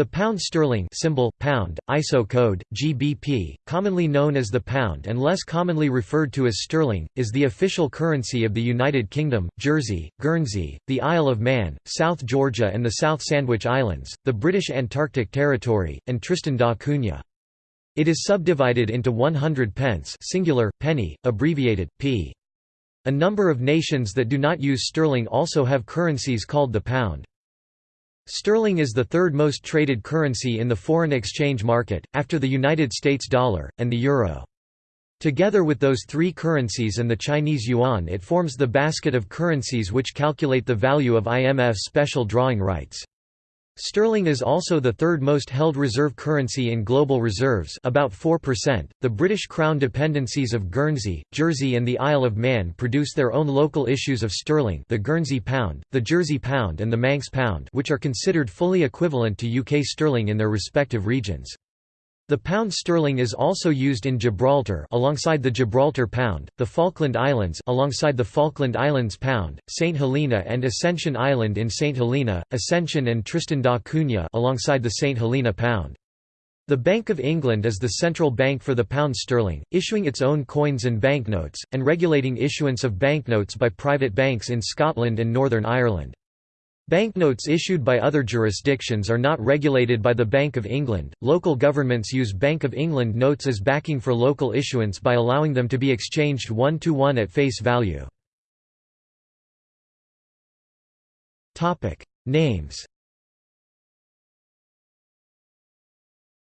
The pound sterling symbol, pound, ISO code, GBP, commonly known as the pound and less commonly referred to as sterling, is the official currency of the United Kingdom, Jersey, Guernsey, the Isle of Man, South Georgia and the South Sandwich Islands, the British Antarctic Territory, and Tristan da Cunha. It is subdivided into 100 pence singular, penny, abbreviated, p. A number of nations that do not use sterling also have currencies called the pound. Sterling is the third most traded currency in the foreign exchange market, after the United States dollar, and the euro. Together with those three currencies and the Chinese yuan it forms the basket of currencies which calculate the value of IMF special drawing rights. Sterling is also the third most held reserve currency in global reserves about 4%. The British Crown dependencies of Guernsey, Jersey and the Isle of Man produce their own local issues of sterling the Guernsey pound, the Jersey pound and the Manx pound which are considered fully equivalent to UK sterling in their respective regions. The pound sterling is also used in Gibraltar alongside the Gibraltar pound, the Falkland Islands alongside the Falkland Islands pound, St Helena and Ascension Island in St Helena, Ascension and Tristan da Cunha alongside the St Helena pound. The Bank of England is the central bank for the pound sterling, issuing its own coins and banknotes, and regulating issuance of banknotes by private banks in Scotland and Northern Ireland. Banknotes issued by other jurisdictions are not regulated by the Bank of England. Local governments use Bank of England notes as backing for local issuance by allowing them to be exchanged one to one at face value. Topic: Names.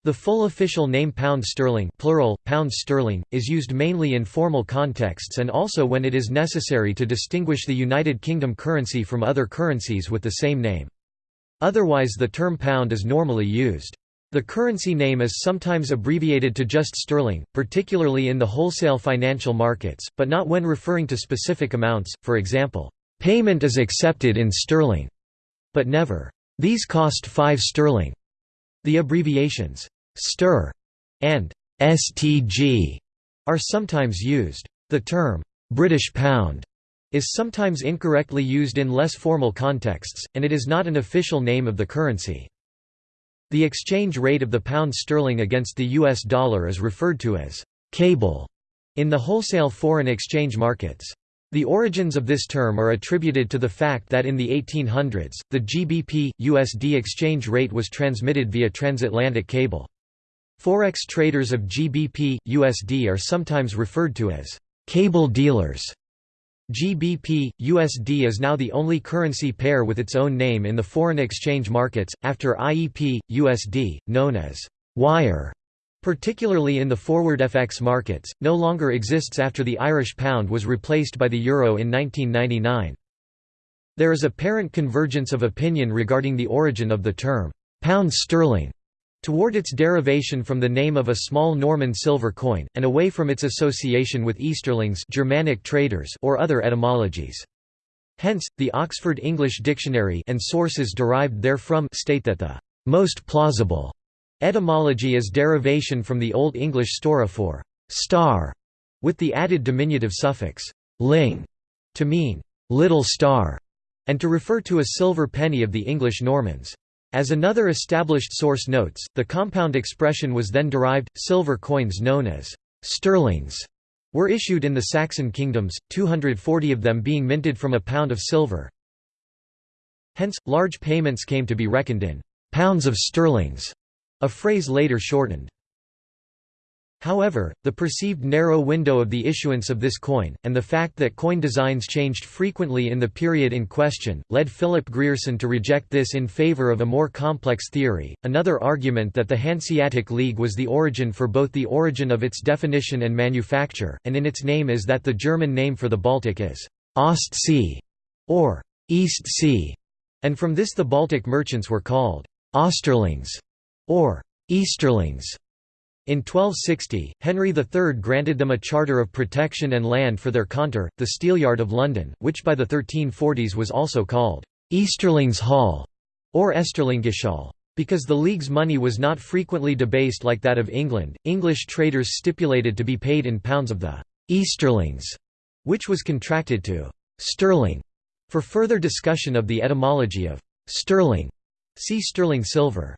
The full official name pound sterling plural, pound sterling, is used mainly in formal contexts and also when it is necessary to distinguish the United Kingdom currency from other currencies with the same name. Otherwise the term pound is normally used. The currency name is sometimes abbreviated to just sterling, particularly in the wholesale financial markets, but not when referring to specific amounts, for example, "...payment is accepted in sterling", but never, "...these cost 5 sterling". The abbreviations STR and STG are sometimes used. The term British pound is sometimes incorrectly used in less formal contexts, and it is not an official name of the currency. The exchange rate of the pound sterling against the US dollar is referred to as cable in the wholesale foreign exchange markets. The origins of this term are attributed to the fact that in the 1800s, the GBP-USD exchange rate was transmitted via transatlantic cable. Forex traders of GBP, USD are sometimes referred to as cable dealers. GBP, USD is now the only currency pair with its own name in the foreign exchange markets, after IEP, USD, known as wire, particularly in the forward FX markets, no longer exists after the Irish pound was replaced by the euro in 1999. There is apparent convergence of opinion regarding the origin of the term pound sterling toward its derivation from the name of a small Norman silver coin, and away from its association with Easterlings Germanic traders or other etymologies. Hence, the Oxford English Dictionary and sources derived therefrom state that the most plausible etymology is derivation from the Old English steorra for star, with the added diminutive suffix ling to mean little star, and to refer to a silver penny of the English Normans. As another established source notes, the compound expression was then derived. Silver coins known as sterlings were issued in the Saxon kingdoms, 240 of them being minted from a pound of silver. Hence, large payments came to be reckoned in pounds of sterlings, a phrase later shortened. However, the perceived narrow window of the issuance of this coin, and the fact that coin designs changed frequently in the period in question, led Philip Grierson to reject this in favor of a more complex theory. Another argument that the Hanseatic League was the origin for both the origin of its definition and manufacture, and in its name is that the German name for the Baltic is Ostsee or East Sea, and from this the Baltic merchants were called Osterlings or Easterlings. In 1260, Henry III granted them a charter of protection and land for their Kontor, the Steelyard of London, which by the 1340s was also called Easterlings Hall or Esterlingishall. Because the League's money was not frequently debased like that of England, English traders stipulated to be paid in pounds of the Easterlings, which was contracted to sterling. For further discussion of the etymology of sterling, see sterling silver.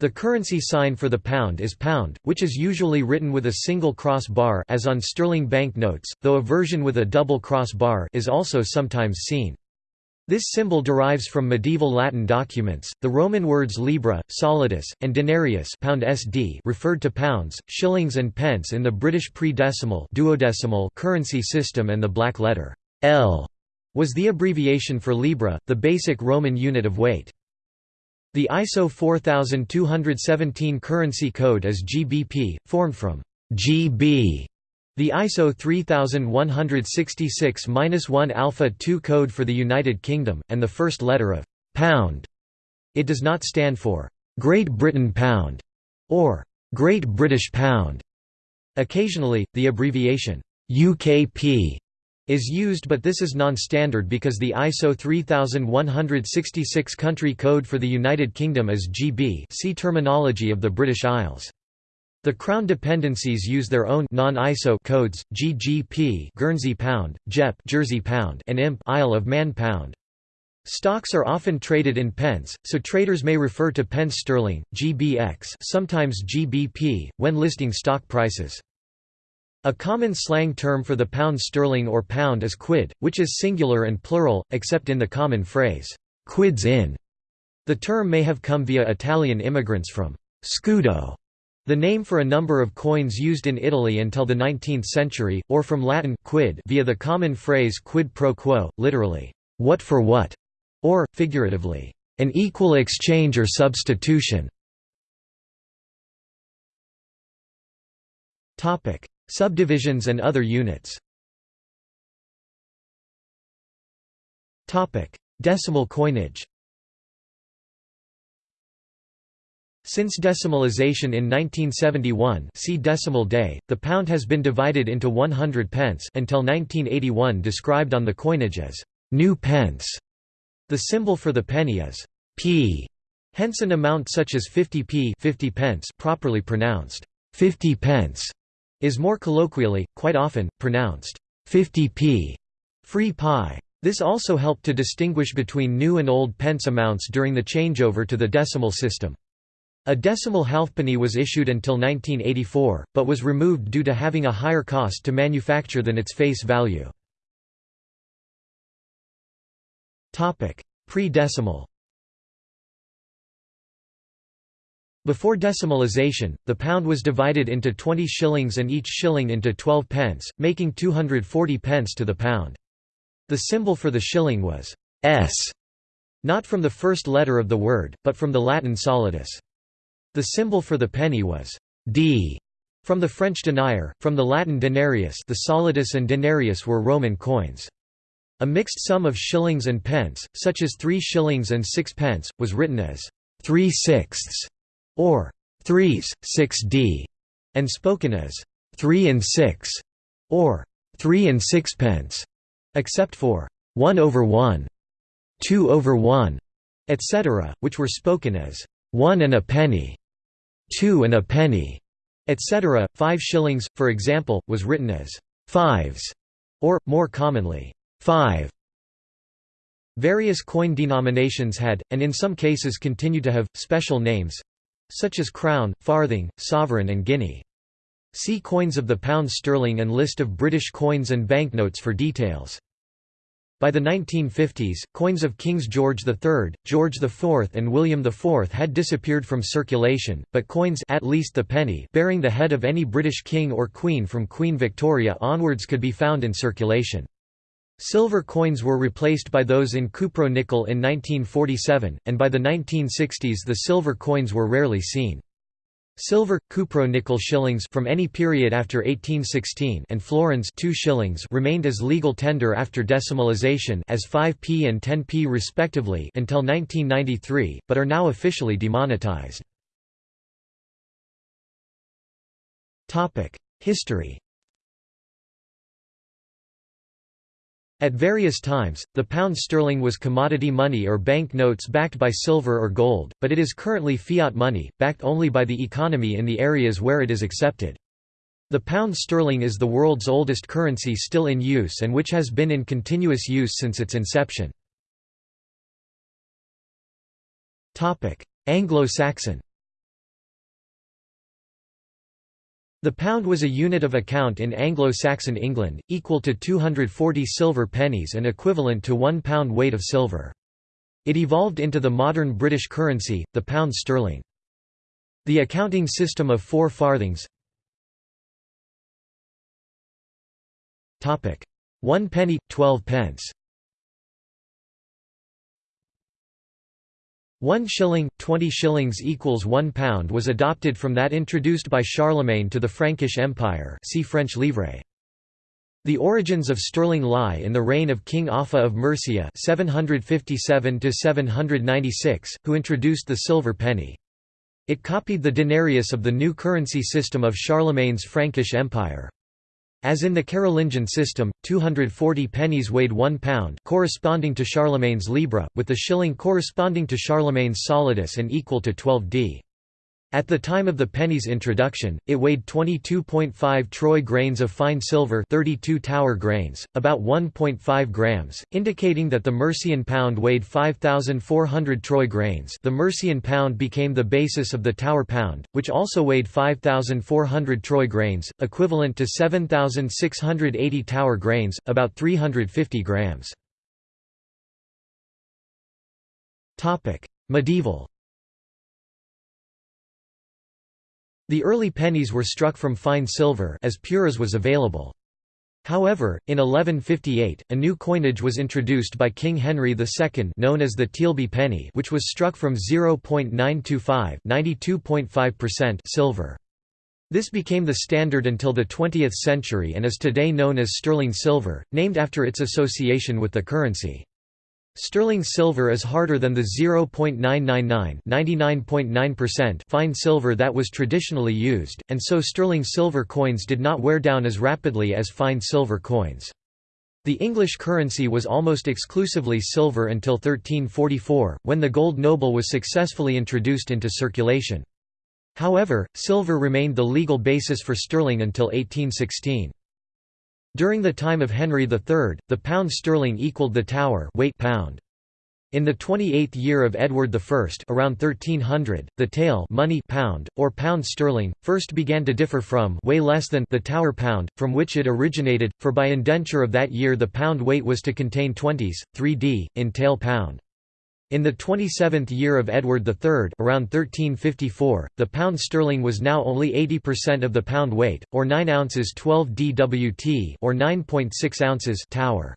The currency sign for the pound is pound, which is usually written with a single cross bar as on sterling banknotes, though a version with a double cross bar is also sometimes seen. This symbol derives from medieval Latin documents. The Roman words libra, solidus, and denarius pound SD referred to pounds, shillings and pence in the British pre-decimal duodecimal currency system and the black letter L was the abbreviation for libra, the basic Roman unit of weight. The ISO 4217 currency code is GBP, formed from GB the ISO 3166-1 Alpha 2 code for the United Kingdom, and the first letter of «pound». It does not stand for «Great Britain Pound» or «Great British Pound». Occasionally, the abbreviation «UKP» is used but this is non-standard because the ISO 3166 country code for the United Kingdom is GB see terminology of the British Isles. The Crown dependencies use their own non-ISO codes, GGP Guernsey pound, JEP Jersey pound and IMP Isle of Man pound. Stocks are often traded in pence, so traders may refer to pence sterling, GBX sometimes GBP, when listing stock prices. A common slang term for the pound sterling or pound is quid, which is singular and plural, except in the common phrase, quids in. The term may have come via Italian immigrants from scudo, the name for a number of coins used in Italy until the 19th century, or from Latin quid via the common phrase quid pro quo, literally, what for what, or, figuratively, an equal exchange or substitution. Subdivisions and other units Decimal coinage Since decimalisation in 1971 see decimal day, the pound has been divided into 100 pence until 1981 described on the coinage as new pence. The symbol for the penny is p. Hence an amount such as 50p 50 pence properly pronounced 50 pence is more colloquially, quite often, pronounced 50p. Free pie. This also helped to distinguish between new and old pence amounts during the changeover to the decimal system. A decimal halfpenny was issued until 1984, but was removed due to having a higher cost to manufacture than its face value. Pre-decimal Before decimalisation, the pound was divided into 20 shillings and each shilling into 12 pence, making 240 pence to the pound. The symbol for the shilling was s, not from the first letter of the word, but from the Latin solidus. The symbol for the penny was d from the French denier, from the Latin denarius the solidus and denarius were Roman coins. A mixed sum of shillings and pence, such as three shillings and six pence, was written as three sixths or threes, six d, and spoken as three and six or three and sixpence, except for one over one, two over one, etc., which were spoken as one and a penny two and a penny, etc. Five shillings, for example, was written as fives, or, more commonly, five. Various coin denominations had, and in some cases continue to have, special names such as crown, farthing, sovereign and guinea. See Coins of the pound sterling and list of British coins and banknotes for details. By the 1950s, coins of Kings George III, George IV and William IV had disappeared from circulation, but coins at least the penny bearing the head of any British king or queen from Queen Victoria onwards could be found in circulation. Silver coins were replaced by those in cupro-nickel in 1947, and by the 1960s the silver coins were rarely seen. Silver, cupro-nickel shillings from any period after 1816 and florins 2 shillings remained as legal tender after decimalisation as 5p and 10p respectively until 1993, but are now officially demonetized. History At various times, the pound sterling was commodity money or bank notes backed by silver or gold, but it is currently fiat money, backed only by the economy in the areas where it is accepted. The pound sterling is the world's oldest currency still in use and which has been in continuous use since its inception. Anglo-Saxon The pound was a unit of account in Anglo-Saxon England, equal to 240 silver pennies and equivalent to one pound weight of silver. It evolved into the modern British currency, the pound sterling. The accounting system of four farthings One penny, twelve pence One shilling, twenty shillings equals one pound was adopted from that introduced by Charlemagne to the Frankish Empire see French livre. The origins of sterling lie in the reign of King Offa of Mercia 757 who introduced the silver penny. It copied the denarius of the new currency system of Charlemagne's Frankish Empire. As in the Carolingian system, 240 pennies weighed one pound corresponding to Charlemagne's libra, with the shilling corresponding to Charlemagne's solidus and equal to 12 d. At the time of the penny's introduction, it weighed 22.5 troy grains of fine silver 32 tower grains, about 1.5 grams, indicating that the Mercian pound weighed 5,400 troy grains the Mercian pound became the basis of the tower pound, which also weighed 5,400 troy grains, equivalent to 7,680 tower grains, about 350 grams. Medieval The early pennies were struck from fine silver as pure as was available. However, in 1158, a new coinage was introduced by King Henry II known as the Tealby penny which was struck from 0.925 silver. This became the standard until the 20th century and is today known as sterling silver, named after its association with the currency. Sterling silver is harder than the 0.999 fine silver that was traditionally used, and so sterling silver coins did not wear down as rapidly as fine silver coins. The English currency was almost exclusively silver until 1344, when the gold noble was successfully introduced into circulation. However, silver remained the legal basis for sterling until 1816. During the time of Henry III, the pound sterling equaled the Tower weight pound. In the 28th year of Edward I around 1300, the tale money pound, or pound sterling, first began to differ from way less than the Tower pound, from which it originated, for by indenture of that year the pound weight was to contain 20s, 3d, in tale pound. In the 27th year of Edward III around 1354, the pound sterling was now only 80% of the pound weight, or 9 ounces 12 dwt or 9.6 ounces tower.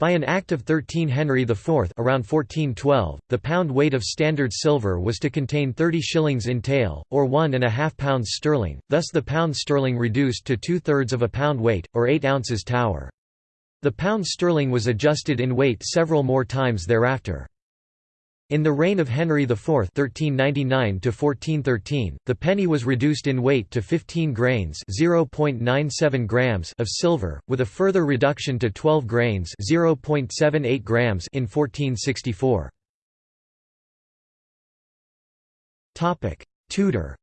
By an Act of 13 Henry IV around 1412, the pound weight of standard silver was to contain 30 shillings in tale, or one and a half pounds sterling, thus the pound sterling reduced to two-thirds of a pound weight, or 8 ounces tower. The pound sterling was adjusted in weight several more times thereafter. In the reign of Henry IV (1399–1413), the penny was reduced in weight to 15 grains (0.97 grams) of silver, with a further reduction to 12 grains (0.78 grams) in 1464. Topic: Tudor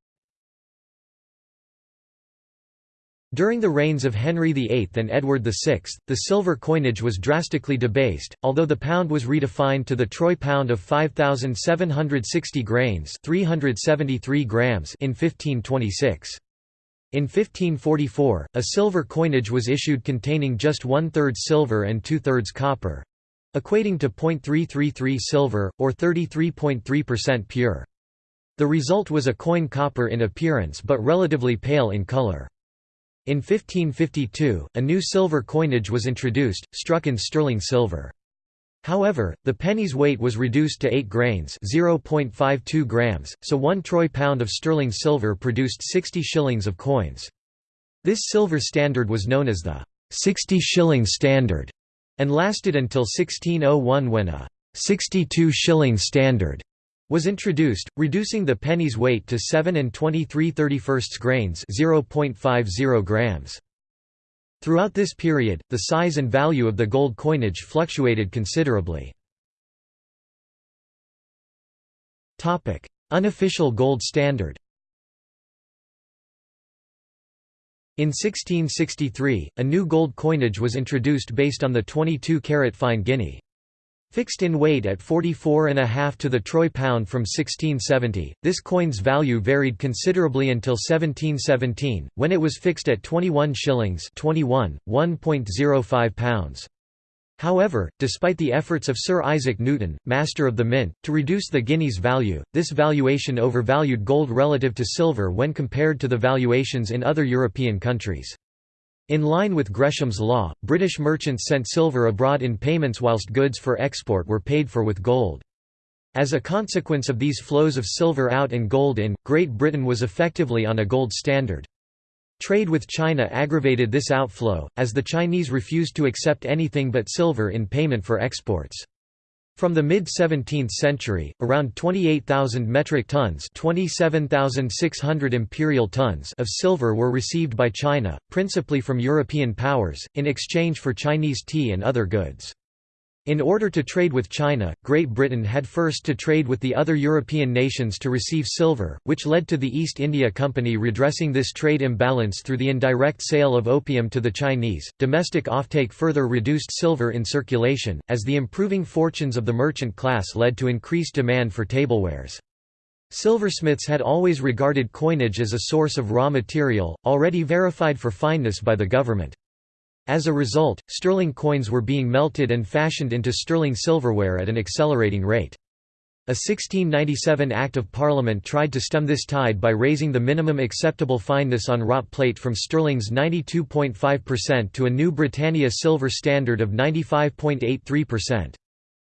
During the reigns of Henry VIII and Edward VI, the silver coinage was drastically debased, although the pound was redefined to the troy pound of 5,760 grains 373 grams in 1526. In 1544, a silver coinage was issued containing just one-third silver and two-thirds copper—equating to 0.333 silver, or 33.3% pure. The result was a coin copper in appearance but relatively pale in color. In 1552, a new silver coinage was introduced, struck in sterling silver. However, the penny's weight was reduced to 8 grains (0.52 grams), so 1 troy pound of sterling silver produced 60 shillings of coins. This silver standard was known as the 60 shilling standard and lasted until 1601 when a 62 shilling standard was introduced, reducing the penny's weight to 7 and 23 31 grains 0.50 grams. Throughout this period, the size and value of the gold coinage fluctuated considerably. Unofficial gold standard In 1663, a new gold coinage was introduced based on the 22-carat fine guinea. Fixed in weight at 44.5 to the troy pound from 1670, this coin's value varied considerably until 1717, when it was fixed at 21 shillings 21, 1.05 pounds. However, despite the efforts of Sir Isaac Newton, master of the mint, to reduce the guinea's value, this valuation overvalued gold relative to silver when compared to the valuations in other European countries. In line with Gresham's law, British merchants sent silver abroad in payments whilst goods for export were paid for with gold. As a consequence of these flows of silver out and gold in, Great Britain was effectively on a gold standard. Trade with China aggravated this outflow, as the Chinese refused to accept anything but silver in payment for exports. From the mid-17th century, around 28,000 metric tons 27,600 imperial tons of silver were received by China, principally from European powers, in exchange for Chinese tea and other goods. In order to trade with China, Great Britain had first to trade with the other European nations to receive silver, which led to the East India Company redressing this trade imbalance through the indirect sale of opium to the Chinese. Domestic offtake further reduced silver in circulation, as the improving fortunes of the merchant class led to increased demand for tablewares. Silversmiths had always regarded coinage as a source of raw material, already verified for fineness by the government. As a result, sterling coins were being melted and fashioned into sterling silverware at an accelerating rate. A 1697 Act of Parliament tried to stem this tide by raising the minimum acceptable fineness on wrought plate from sterling's 92.5% to a new Britannia silver standard of 95.83%.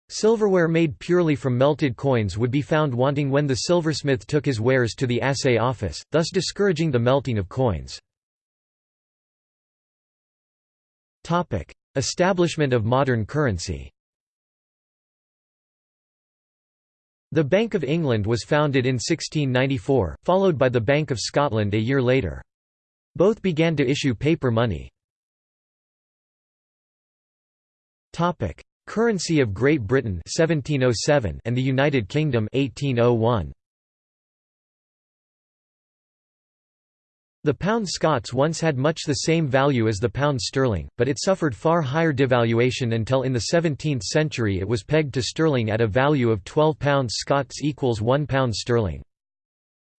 Silverware made purely from melted coins would be found wanting when the silversmith took his wares to the assay office, thus discouraging the melting of coins. Topic: Establishment of modern currency. The Bank of England was founded in 1694, followed by the Bank of Scotland a year later. Both began to issue paper money. Topic: Currency of Great Britain 1707 and the United Kingdom 1801. The pound Scots once had much the same value as the pound sterling, but it suffered far higher devaluation until in the 17th century it was pegged to sterling at a value of 12 pounds Scots equals 1 pound sterling.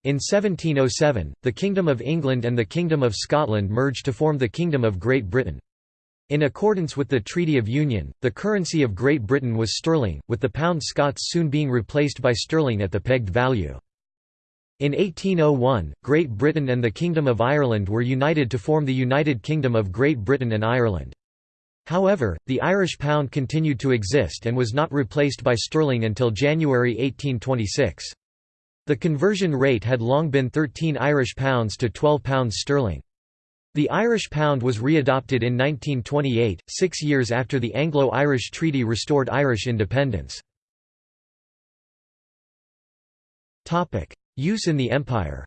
In 1707, the Kingdom of England and the Kingdom of Scotland merged to form the Kingdom of Great Britain. In accordance with the Treaty of Union, the currency of Great Britain was sterling, with the pound Scots soon being replaced by sterling at the pegged value. In 1801, Great Britain and the Kingdom of Ireland were united to form the United Kingdom of Great Britain and Ireland. However, the Irish pound continued to exist and was not replaced by sterling until January 1826. The conversion rate had long been 13 Irish pounds to 12 pounds sterling. The Irish pound was readopted in 1928, six years after the Anglo-Irish Treaty restored Irish independence. Use in the Empire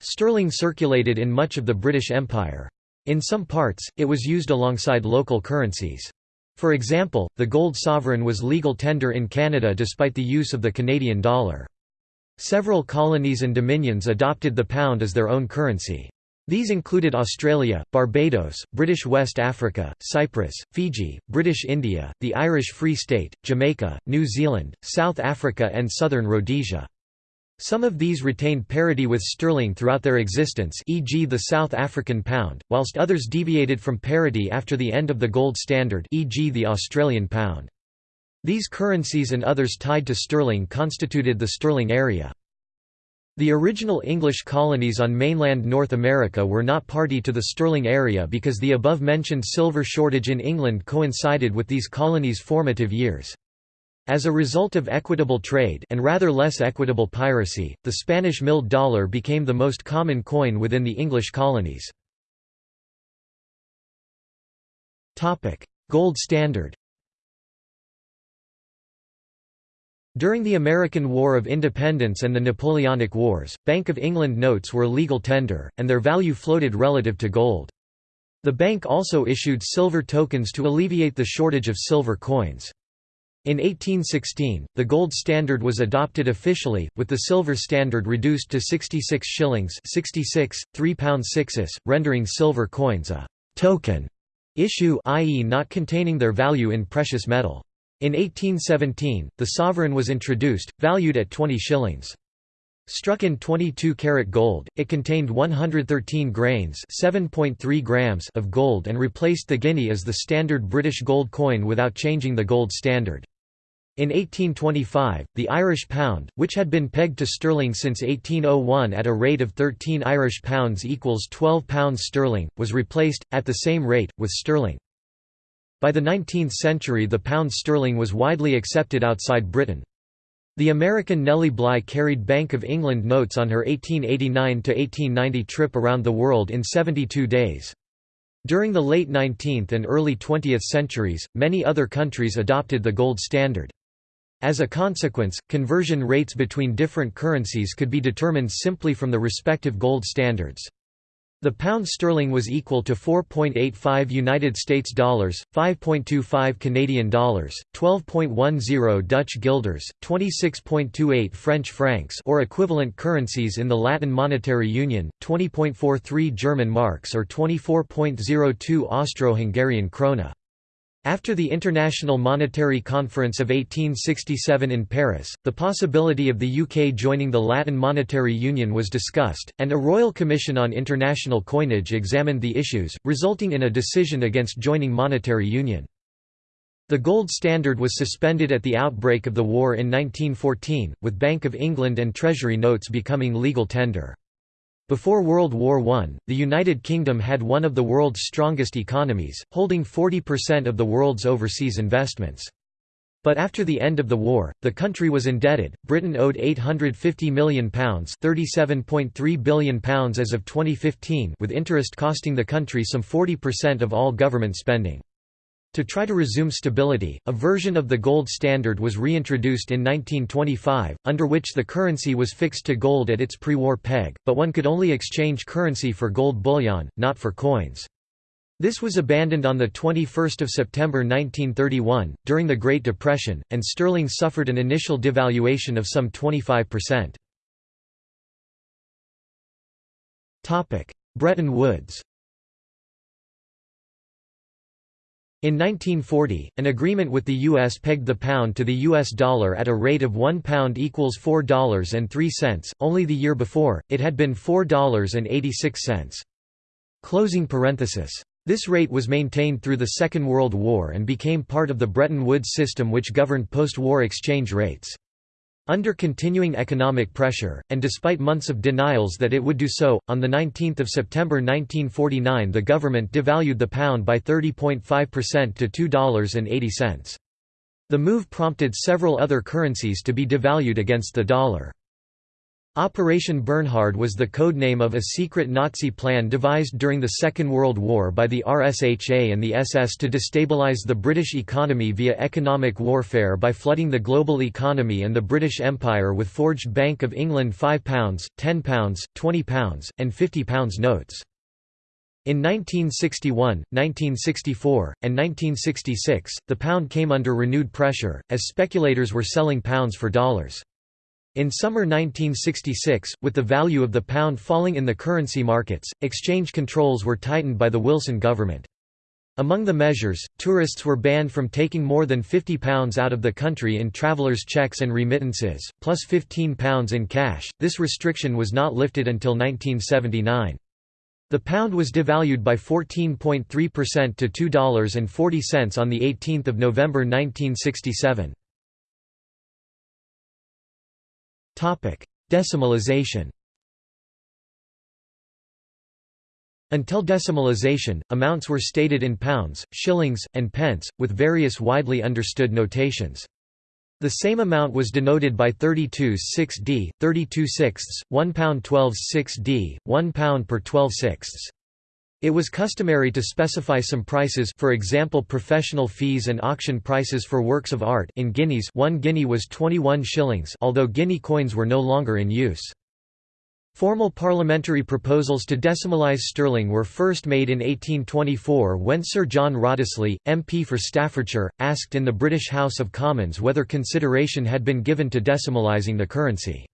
Sterling circulated in much of the British Empire. In some parts, it was used alongside local currencies. For example, the gold sovereign was legal tender in Canada despite the use of the Canadian dollar. Several colonies and dominions adopted the pound as their own currency. These included Australia, Barbados, British West Africa, Cyprus, Fiji, British India, the Irish Free State, Jamaica, New Zealand, South Africa and southern Rhodesia. Some of these retained parity with sterling throughout their existence e.g. the South African pound, whilst others deviated from parity after the end of the gold standard e.g. the Australian pound. These currencies and others tied to sterling constituted the sterling area. The original English colonies on mainland North America were not party to the sterling area because the above-mentioned silver shortage in England coincided with these colonies' formative years. As a result of equitable trade and rather less equitable piracy, the Spanish milled dollar became the most common coin within the English colonies. Gold standard During the American War of Independence and the Napoleonic Wars, Bank of England notes were legal tender, and their value floated relative to gold. The bank also issued silver tokens to alleviate the shortage of silver coins. In 1816, the gold standard was adopted officially, with the silver standard reduced to 66 shillings 66, 3 pounds 6 rendering silver coins a «token» issue i.e. not containing their value in precious metal. In 1817, the sovereign was introduced, valued at 20 shillings. Struck in 22-karat gold, it contained 113 grains grams of gold and replaced the guinea as the standard British gold coin without changing the gold standard. In 1825, the Irish pound, which had been pegged to sterling since 1801 at a rate of 13 Irish pounds equals 12 pounds sterling, was replaced, at the same rate, with sterling. By the 19th century the pound sterling was widely accepted outside Britain. The American Nellie Bly carried Bank of England notes on her 1889–1890 trip around the world in 72 days. During the late 19th and early 20th centuries, many other countries adopted the gold standard. As a consequence, conversion rates between different currencies could be determined simply from the respective gold standards. The pound sterling was equal to 4.85 United States dollars, 5.25 Canadian dollars, 12.10 Dutch guilders, 26.28 French francs or equivalent currencies in the Latin Monetary Union, 20.43 German marks or 24.02 Austro-Hungarian krone. After the International Monetary Conference of 1867 in Paris, the possibility of the UK joining the Latin Monetary Union was discussed, and a Royal Commission on International Coinage examined the issues, resulting in a decision against joining monetary union. The gold standard was suspended at the outbreak of the war in 1914, with Bank of England and Treasury notes becoming legal tender. Before World War I, the United Kingdom had one of the world's strongest economies, holding 40% of the world's overseas investments. But after the end of the war, the country was indebted. Britain owed £850 million, £37.3 billion as of 2015, with interest costing the country some 40% of all government spending. To try to resume stability, a version of the gold standard was reintroduced in 1925, under which the currency was fixed to gold at its pre-war peg, but one could only exchange currency for gold bullion, not for coins. This was abandoned on 21 September 1931, during the Great Depression, and sterling suffered an initial devaluation of some 25%. Bretton Woods In 1940, an agreement with the U.S. pegged the pound to the U.S. dollar at a rate of £1 equals $4.03, only the year before, it had been $4.86. Closing parenthesis. This rate was maintained through the Second World War and became part of the Bretton Woods system which governed post-war exchange rates. Under continuing economic pressure, and despite months of denials that it would do so, on 19 September 1949 the government devalued the pound by 30.5% to $2.80. The move prompted several other currencies to be devalued against the dollar. Operation Bernhard was the codename of a secret Nazi plan devised during the Second World War by the RSHA and the SS to destabilize the British economy via economic warfare by flooding the global economy and the British Empire with forged Bank of England £5, £10, £20, and £50 notes. In 1961, 1964, and 1966, the pound came under renewed pressure, as speculators were selling pounds for dollars. In summer 1966, with the value of the pound falling in the currency markets, exchange controls were tightened by the Wilson government. Among the measures, tourists were banned from taking more than £50 out of the country in travellers' checks and remittances, plus £15 in cash. This restriction was not lifted until 1979. The pound was devalued by 14.3% to $2.40 on 18 November 1967. Decimalization Until decimalization, amounts were stated in pounds, shillings, and pence, with various widely understood notations. The same amount was denoted by 32 6d, 32 sixths, 1 pound 12 6d, 1 pound per 12 sixths. It was customary to specify some prices for example professional fees and auction prices for works of art in guineas one guinea was 21 shillings although guinea coins were no longer in use. Formal parliamentary proposals to decimalise sterling were first made in 1824 when Sir John Wrottesley, MP for Staffordshire, asked in the British House of Commons whether consideration had been given to decimalising the currency.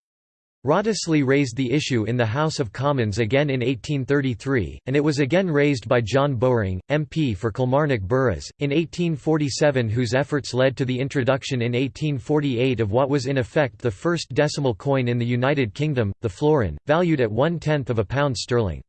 Wrottesley raised the issue in the House of Commons again in 1833, and it was again raised by John Bowring, MP for Kilmarnock Burghs, in 1847 whose efforts led to the introduction in 1848 of what was in effect the first decimal coin in the United Kingdom, the florin, valued at one-tenth of a pound sterling.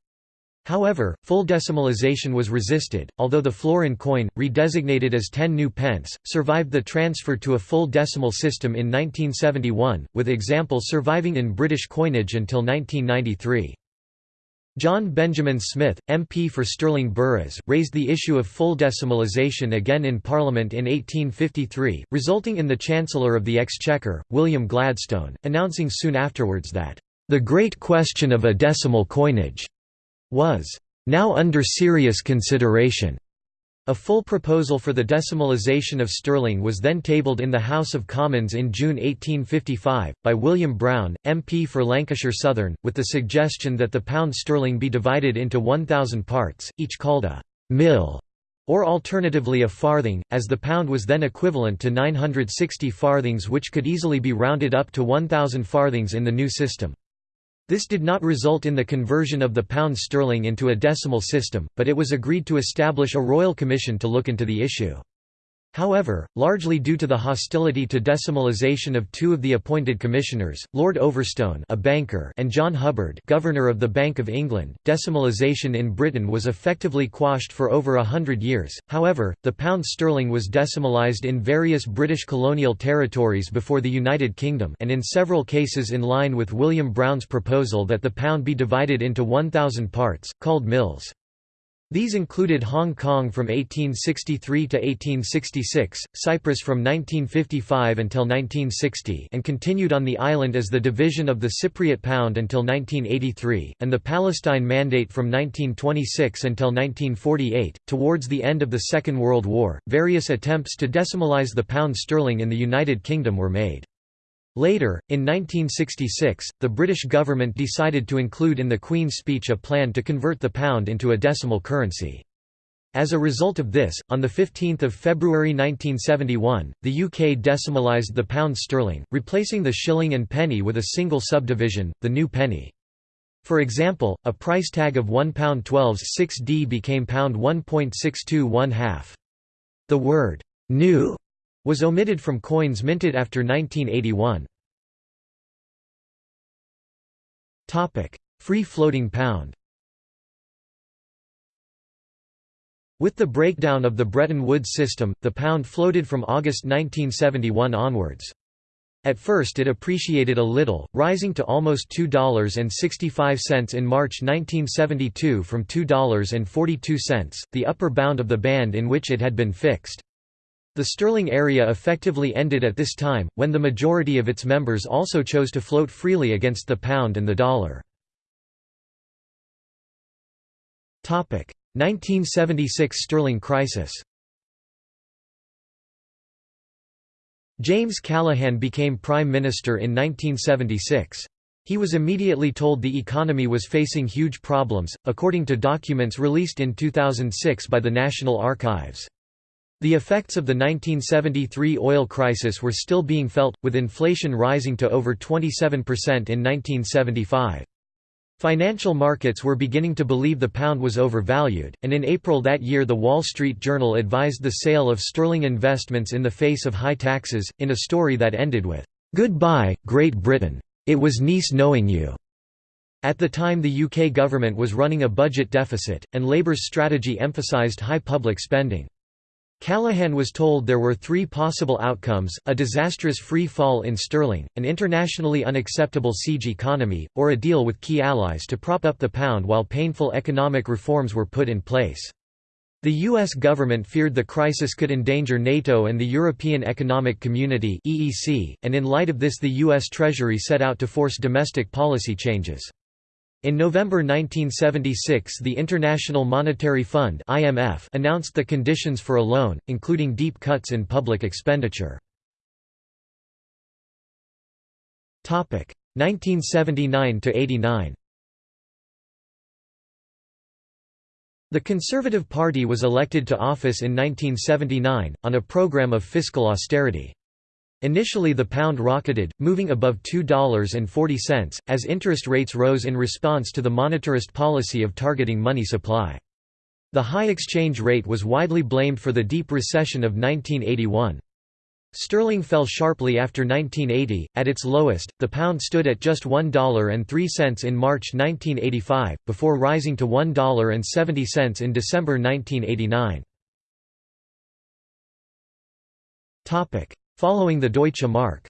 However, full decimalisation was resisted, although the florin coin, redesignated as 10 new pence, survived the transfer to a full decimal system in 1971, with examples surviving in British coinage until 1993. John Benjamin Smith, MP for Stirling Burghs, raised the issue of full decimalisation again in Parliament in 1853, resulting in the Chancellor of the Exchequer, William Gladstone, announcing soon afterwards that, "...the great question of a decimal coinage," was now under serious consideration. A full proposal for the decimalisation of sterling was then tabled in the House of Commons in June 1855, by William Brown, MP for Lancashire Southern, with the suggestion that the pound sterling be divided into 1,000 parts, each called a «mill» or alternatively a farthing, as the pound was then equivalent to 960 farthings which could easily be rounded up to 1,000 farthings in the new system. This did not result in the conversion of the pound sterling into a decimal system, but it was agreed to establish a royal commission to look into the issue. However, largely due to the hostility to decimalisation of two of the appointed commissioners, Lord Overstone a banker and John Hubbard governor of the Bank of England, decimalisation in Britain was effectively quashed for over a hundred years. However, the pound sterling was decimalised in various British colonial territories before the United Kingdom and in several cases in line with William Brown's proposal that the pound be divided into 1,000 parts, called mills. These included Hong Kong from 1863 to 1866, Cyprus from 1955 until 1960 and continued on the island as the division of the Cypriot pound until 1983, and the Palestine Mandate from 1926 until 1948. Towards the end of the Second World War, various attempts to decimalize the pound sterling in the United Kingdom were made. Later, in 1966, the British government decided to include in the Queen's speech a plan to convert the pound into a decimal currency. As a result of this, on 15 February 1971, the UK decimalised the pound sterling, replacing the shilling and penny with a single subdivision, the new penny. For example, a price tag of £1 6 d became pound 1.621 half. The word «new» was omitted from coins minted after 1981. Free-floating pound With the breakdown of the Bretton Woods system, the pound floated from August 1971 onwards. At first it appreciated a little, rising to almost $2.65 in March 1972 from $2.42, the upper bound of the band in which it had been fixed. The sterling area effectively ended at this time, when the majority of its members also chose to float freely against the pound and the dollar. 1976 sterling crisis James Callaghan became Prime Minister in 1976. He was immediately told the economy was facing huge problems, according to documents released in 2006 by the National Archives. The effects of the 1973 oil crisis were still being felt, with inflation rising to over 27% in 1975. Financial markets were beginning to believe the pound was overvalued, and in April that year the Wall Street Journal advised the sale of sterling investments in the face of high taxes, in a story that ended with, "'Goodbye, Great Britain. It was nice knowing you." At the time the UK government was running a budget deficit, and Labour's strategy emphasised high public spending. Callaghan was told there were three possible outcomes, a disastrous free fall in sterling, an internationally unacceptable siege economy, or a deal with key allies to prop up the pound while painful economic reforms were put in place. The U.S. government feared the crisis could endanger NATO and the European Economic Community and in light of this the U.S. Treasury set out to force domestic policy changes. In November 1976 the International Monetary Fund IMF announced the conditions for a loan, including deep cuts in public expenditure. 1979–89 The Conservative Party was elected to office in 1979, on a program of fiscal austerity. Initially the pound rocketed, moving above $2.40, as interest rates rose in response to the monetarist policy of targeting money supply. The high exchange rate was widely blamed for the deep recession of 1981. Sterling fell sharply after 1980. At its lowest, the pound stood at just $1.03 in March 1985, before rising to $1.70 in December 1989. Following the Deutsche Mark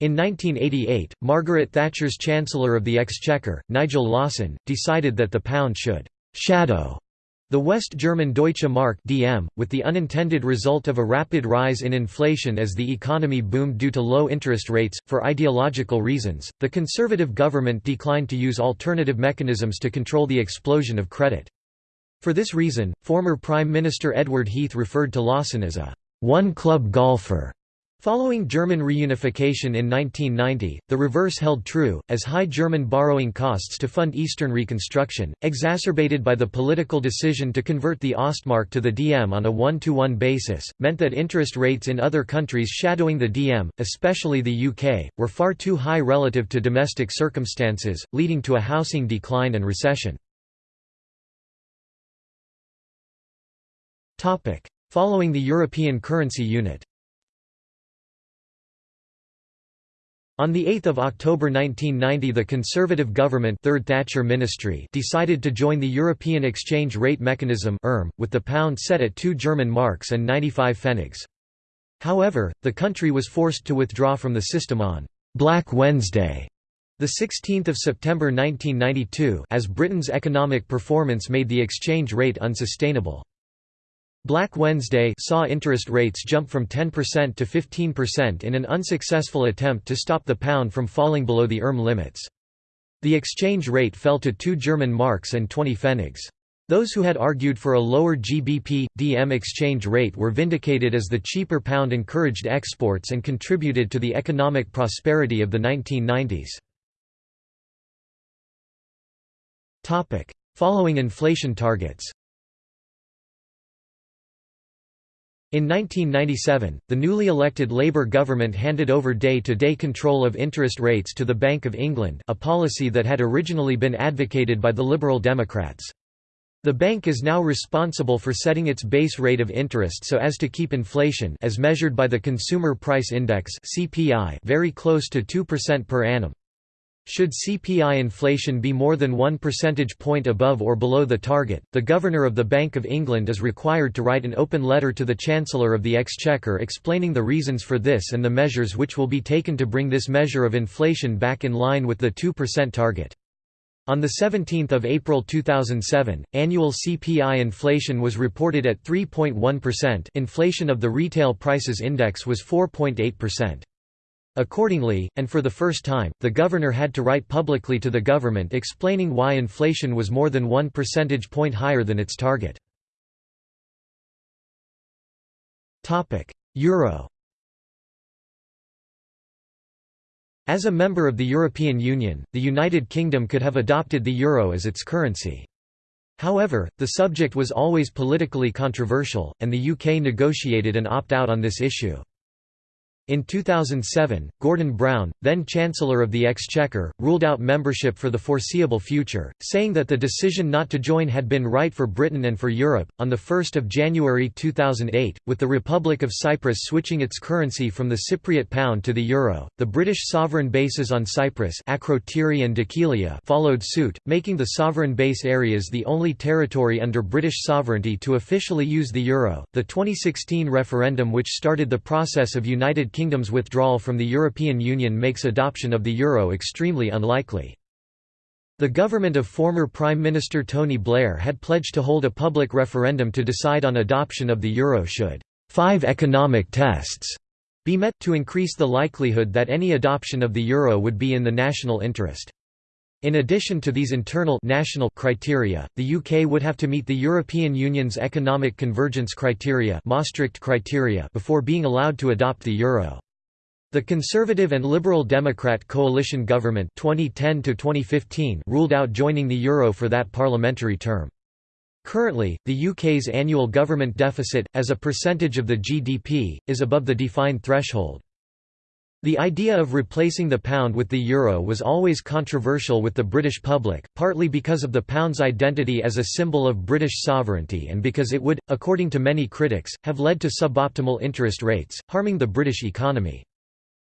In 1988, Margaret Thatcher's Chancellor of the Exchequer, Nigel Lawson, decided that the pound should «shadow» the West German Deutsche Mark DM, with the unintended result of a rapid rise in inflation as the economy boomed due to low interest rates. For ideological reasons, the Conservative government declined to use alternative mechanisms to control the explosion of credit. For this reason, former Prime Minister Edward Heath referred to Lawson as a one-club golfer. Following German reunification in 1990, the reverse held true, as high German borrowing costs to fund Eastern reconstruction, exacerbated by the political decision to convert the Ostmark to the DM on a one-to-one -one basis, meant that interest rates in other countries shadowing the DM, especially the UK, were far too high relative to domestic circumstances, leading to a housing decline and recession. Following the European Currency Unit On 8 October 1990 the Conservative government Third Thatcher ministry decided to join the European Exchange Rate Mechanism with the pound set at 2 German marks and 95 pfennigs. However, the country was forced to withdraw from the system on «Black Wednesday» the 16th of September 1992 as Britain's economic performance made the exchange rate unsustainable. Black Wednesday saw interest rates jump from 10% to 15% in an unsuccessful attempt to stop the pound from falling below the ERM limits. The exchange rate fell to 2 German marks and 20 pfennigs. Those who had argued for a lower GBP DM exchange rate were vindicated as the cheaper pound encouraged exports and contributed to the economic prosperity of the 1990s. Topic: Following inflation targets. In 1997, the newly elected Labour government handed over day-to-day -day control of interest rates to the Bank of England a policy that had originally been advocated by the Liberal Democrats. The bank is now responsible for setting its base rate of interest so as to keep inflation as measured by the Consumer Price Index very close to 2% per annum. Should CPI inflation be more than one percentage point above or below the target, the Governor of the Bank of England is required to write an open letter to the Chancellor of the Exchequer explaining the reasons for this and the measures which will be taken to bring this measure of inflation back in line with the 2% target. On 17 April 2007, annual CPI inflation was reported at 3.1% inflation of the Retail Prices Index was 4.8%. Accordingly, and for the first time, the governor had to write publicly to the government explaining why inflation was more than one percentage point higher than its target. Euro As a member of the European Union, the United Kingdom could have adopted the euro as its currency. However, the subject was always politically controversial, and the UK negotiated an opt-out on this issue. In 2007, Gordon Brown, then Chancellor of the Exchequer, ruled out membership for the foreseeable future, saying that the decision not to join had been right for Britain and for Europe. On 1 January 2008, with the Republic of Cyprus switching its currency from the Cypriot pound to the euro, the British sovereign bases on Cyprus Akrotiri and Dhekelia followed suit, making the sovereign base areas the only territory under British sovereignty to officially use the euro. The 2016 referendum which started the process of United Kingdom's withdrawal from the European Union makes adoption of the euro extremely unlikely. The government of former Prime Minister Tony Blair had pledged to hold a public referendum to decide on adoption of the euro should five economic tests be met, to increase the likelihood that any adoption of the euro would be in the national interest. In addition to these internal national criteria, the UK would have to meet the European Union's economic convergence criteria, Maastricht criteria before being allowed to adopt the euro. The Conservative and Liberal Democrat coalition government (2010–2015) ruled out joining the euro for that parliamentary term. Currently, the UK's annual government deficit, as a percentage of the GDP, is above the defined threshold. The idea of replacing the pound with the euro was always controversial with the British public, partly because of the pound's identity as a symbol of British sovereignty and because it would, according to many critics, have led to suboptimal interest rates, harming the British economy.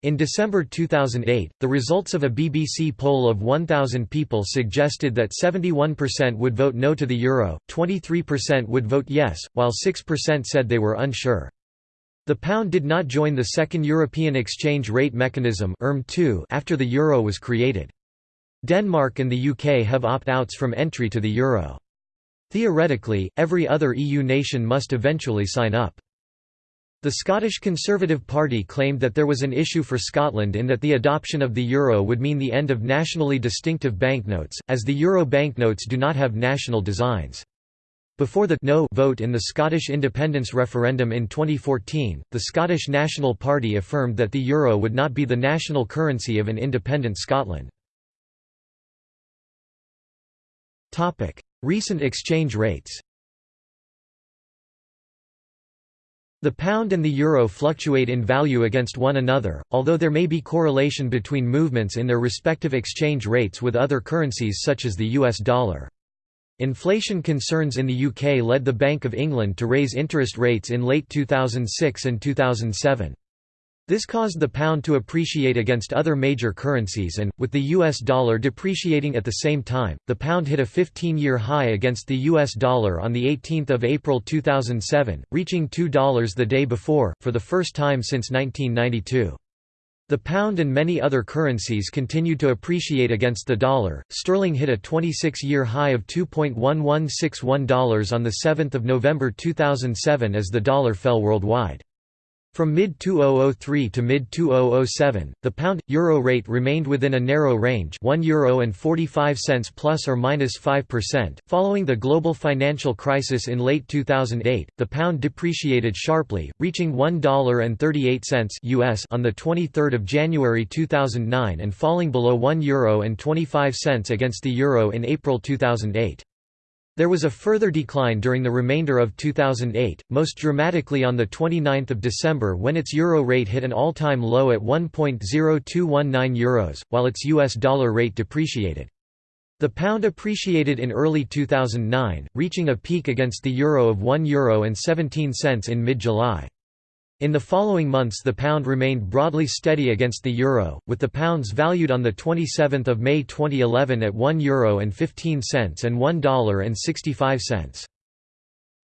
In December 2008, the results of a BBC poll of 1,000 people suggested that 71% would vote no to the euro, 23% would vote yes, while 6% said they were unsure. The pound did not join the Second European Exchange Rate Mechanism after the euro was created. Denmark and the UK have opt-outs from entry to the euro. Theoretically, every other EU nation must eventually sign up. The Scottish Conservative Party claimed that there was an issue for Scotland in that the adoption of the euro would mean the end of nationally distinctive banknotes, as the euro banknotes do not have national designs. Before the no vote in the Scottish independence referendum in 2014, the Scottish National Party affirmed that the euro would not be the national currency of an independent Scotland. Topic: Recent exchange rates The pound and the euro fluctuate in value against one another, although there may be correlation between movements in their respective exchange rates with other currencies such as the US dollar. Inflation concerns in the UK led the Bank of England to raise interest rates in late 2006 and 2007. This caused the pound to appreciate against other major currencies and, with the US dollar depreciating at the same time, the pound hit a 15-year high against the US dollar on 18 April 2007, reaching $2 the day before, for the first time since 1992. The pound and many other currencies continued to appreciate against the dollar. Sterling hit a 26-year high of $2.1161 on the 7th of November 2007 as the dollar fell worldwide. From mid-2003 to mid-2007, the pound-euro rate remained within a narrow range €1 and 45 cents plus or minus 5%. Following the global financial crisis in late 2008, the pound depreciated sharply, reaching $1.38 US on the 23rd of January 2009 and falling below €1 and 25 cents against the euro in April 2008. There was a further decline during the remainder of 2008, most dramatically on 29 December when its euro rate hit an all-time low at €1.0219, Euros, while its US dollar rate depreciated. The pound appreciated in early 2009, reaching a peak against the euro of €1.17 in mid-July. In the following months the pound remained broadly steady against the euro, with the pounds valued on 27 May 2011 at €1.15 and $1.65.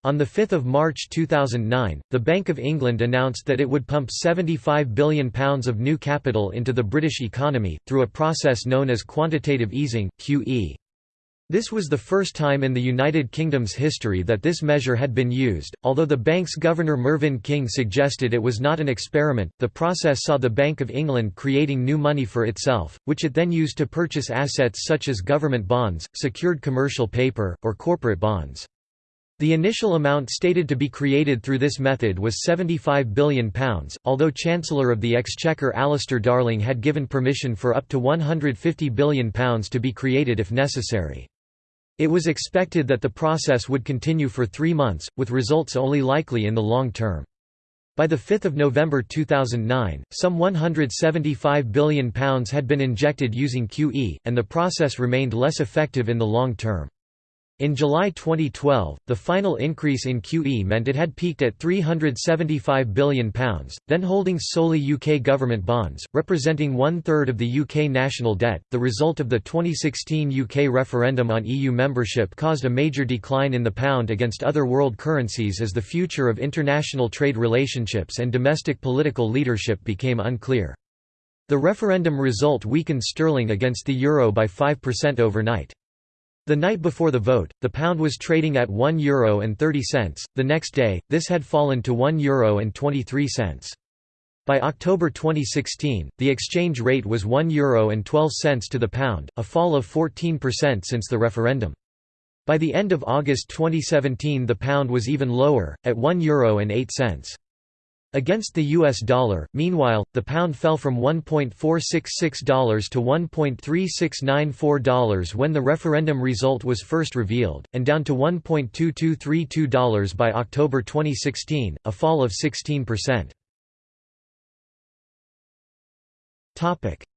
On 5 March 2009, the Bank of England announced that it would pump £75 billion of new capital into the British economy, through a process known as quantitative easing, QE. This was the first time in the United Kingdom's history that this measure had been used. Although the bank's governor Mervyn King suggested it was not an experiment, the process saw the Bank of England creating new money for itself, which it then used to purchase assets such as government bonds, secured commercial paper, or corporate bonds. The initial amount stated to be created through this method was £75 billion, although Chancellor of the Exchequer Alistair Darling had given permission for up to £150 billion to be created if necessary. It was expected that the process would continue for three months, with results only likely in the long term. By 5 November 2009, some £175 billion had been injected using QE, and the process remained less effective in the long term. In July 2012, the final increase in QE meant it had peaked at £375 billion, then holding solely UK government bonds, representing one third of the UK national debt. The result of the 2016 UK referendum on EU membership caused a major decline in the pound against other world currencies as the future of international trade relationships and domestic political leadership became unclear. The referendum result weakened sterling against the euro by 5% overnight. The night before the vote, the pound was trading at €1.30, the next day, this had fallen to €1.23. By October 2016, the exchange rate was €1.12 to the pound, a fall of 14% since the referendum. By the end of August 2017 the pound was even lower, at €1.08. Against the US dollar, meanwhile, the pound fell from $1.466 to $1.3694 when the referendum result was first revealed, and down to $1.2232 by October 2016, a fall of 16%.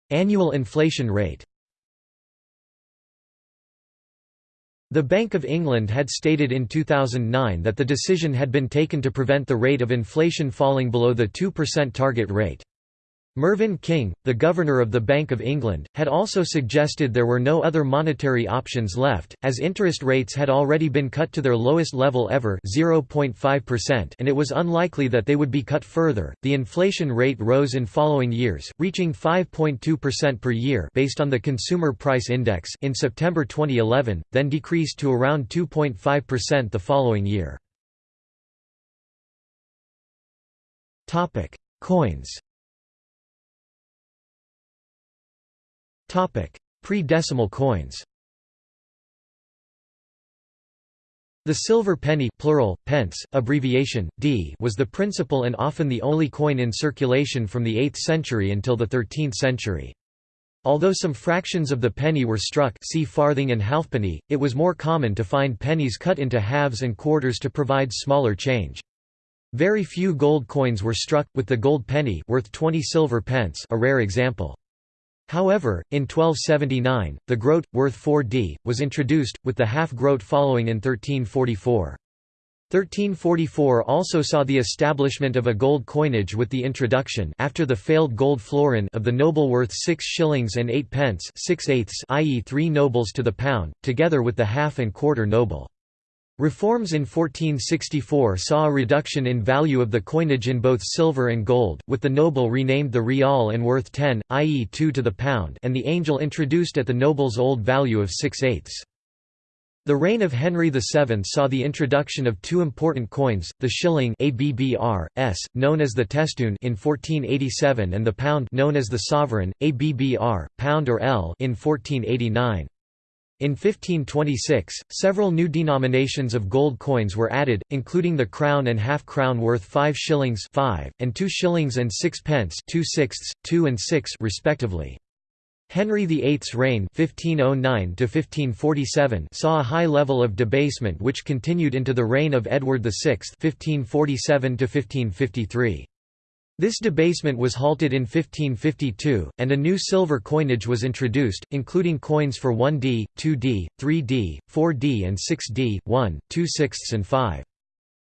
Annual inflation rate The Bank of England had stated in 2009 that the decision had been taken to prevent the rate of inflation falling below the 2% target rate. Mervyn King, the Governor of the Bank of England, had also suggested there were no other monetary options left, as interest rates had already been cut to their lowest level ever 0.5% and it was unlikely that they would be cut further. The inflation rate rose in following years, reaching 5.2% per year based on the Consumer Price Index in September 2011, then decreased to around 2.5% the following year. Coins Pre-decimal coins The silver penny plural, pence, abbreviation, d was the principal and often the only coin in circulation from the 8th century until the 13th century. Although some fractions of the penny were struck see farthing and halfpenny, it was more common to find pennies cut into halves and quarters to provide smaller change. Very few gold coins were struck, with the gold penny worth 20 silver pence a rare example. However, in 1279, the groat, worth 4d, was introduced, with the half-groat following in 1344. 1344 also saw the establishment of a gold coinage with the introduction after the failed gold florin of the noble worth 6 shillings and 8 pence 6 eighths i.e. 3 nobles to the pound, together with the half and quarter noble. Reforms in 1464 saw a reduction in value of the coinage in both silver and gold, with the noble renamed the ryal and worth 10, i.e. 2 to the pound and the angel introduced at the noble's old value of 6 eighths. The reign of Henry VII saw the introduction of two important coins, the shilling ABBR, S, known as the testoon in 1487 and the pound known as the sovereign, ABBR, pound or L in 1489. In 1526, several new denominations of gold coins were added, including the crown and half crown worth 5 shillings 5, and 2 shillings and 6 pence 2 sixths, 2 and 6 respectively. Henry VIII's reign 1509 saw a high level of debasement which continued into the reign of Edward VI 1547 -1553. This debasement was halted in 1552, and a new silver coinage was introduced, including coins for 1d, 2d, 3d, 4d and 6d, 1, 2 sixths and 5.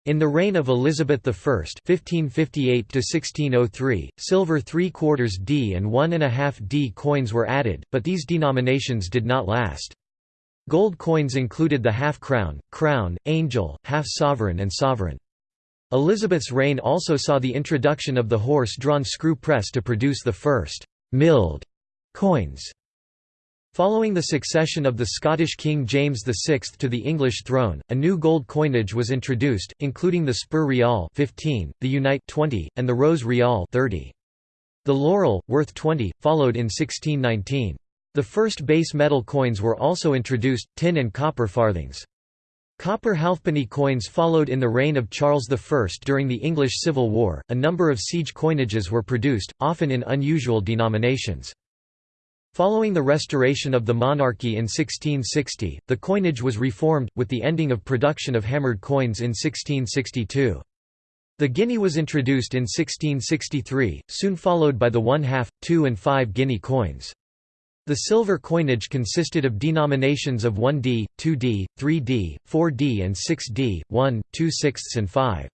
In the reign of Elizabeth I (1558–1603), silver three quarters d and one and a half d coins were added, but these denominations did not last. Gold coins included the half crown, crown, angel, half sovereign, and sovereign. Elizabeth's reign also saw the introduction of the horse-drawn screw press to produce the first «milled» coins. Following the succession of the Scottish King James VI to the English throne, a new gold coinage was introduced, including the spur ryal 15, the unite 20, and the rose ryal 30. The laurel, worth 20, followed in 1619. The first base metal coins were also introduced, tin and copper farthings. Copper halfpenny coins followed in the reign of Charles I during the English Civil War. A number of siege coinages were produced, often in unusual denominations. Following the restoration of the monarchy in 1660, the coinage was reformed, with the ending of production of hammered coins in 1662. The guinea was introduced in 1663, soon followed by the one-half, two and five guinea coins. The silver coinage consisted of denominations of 1d, 2d, 3d, 4d and 6d, 1, 2 sixths and 5.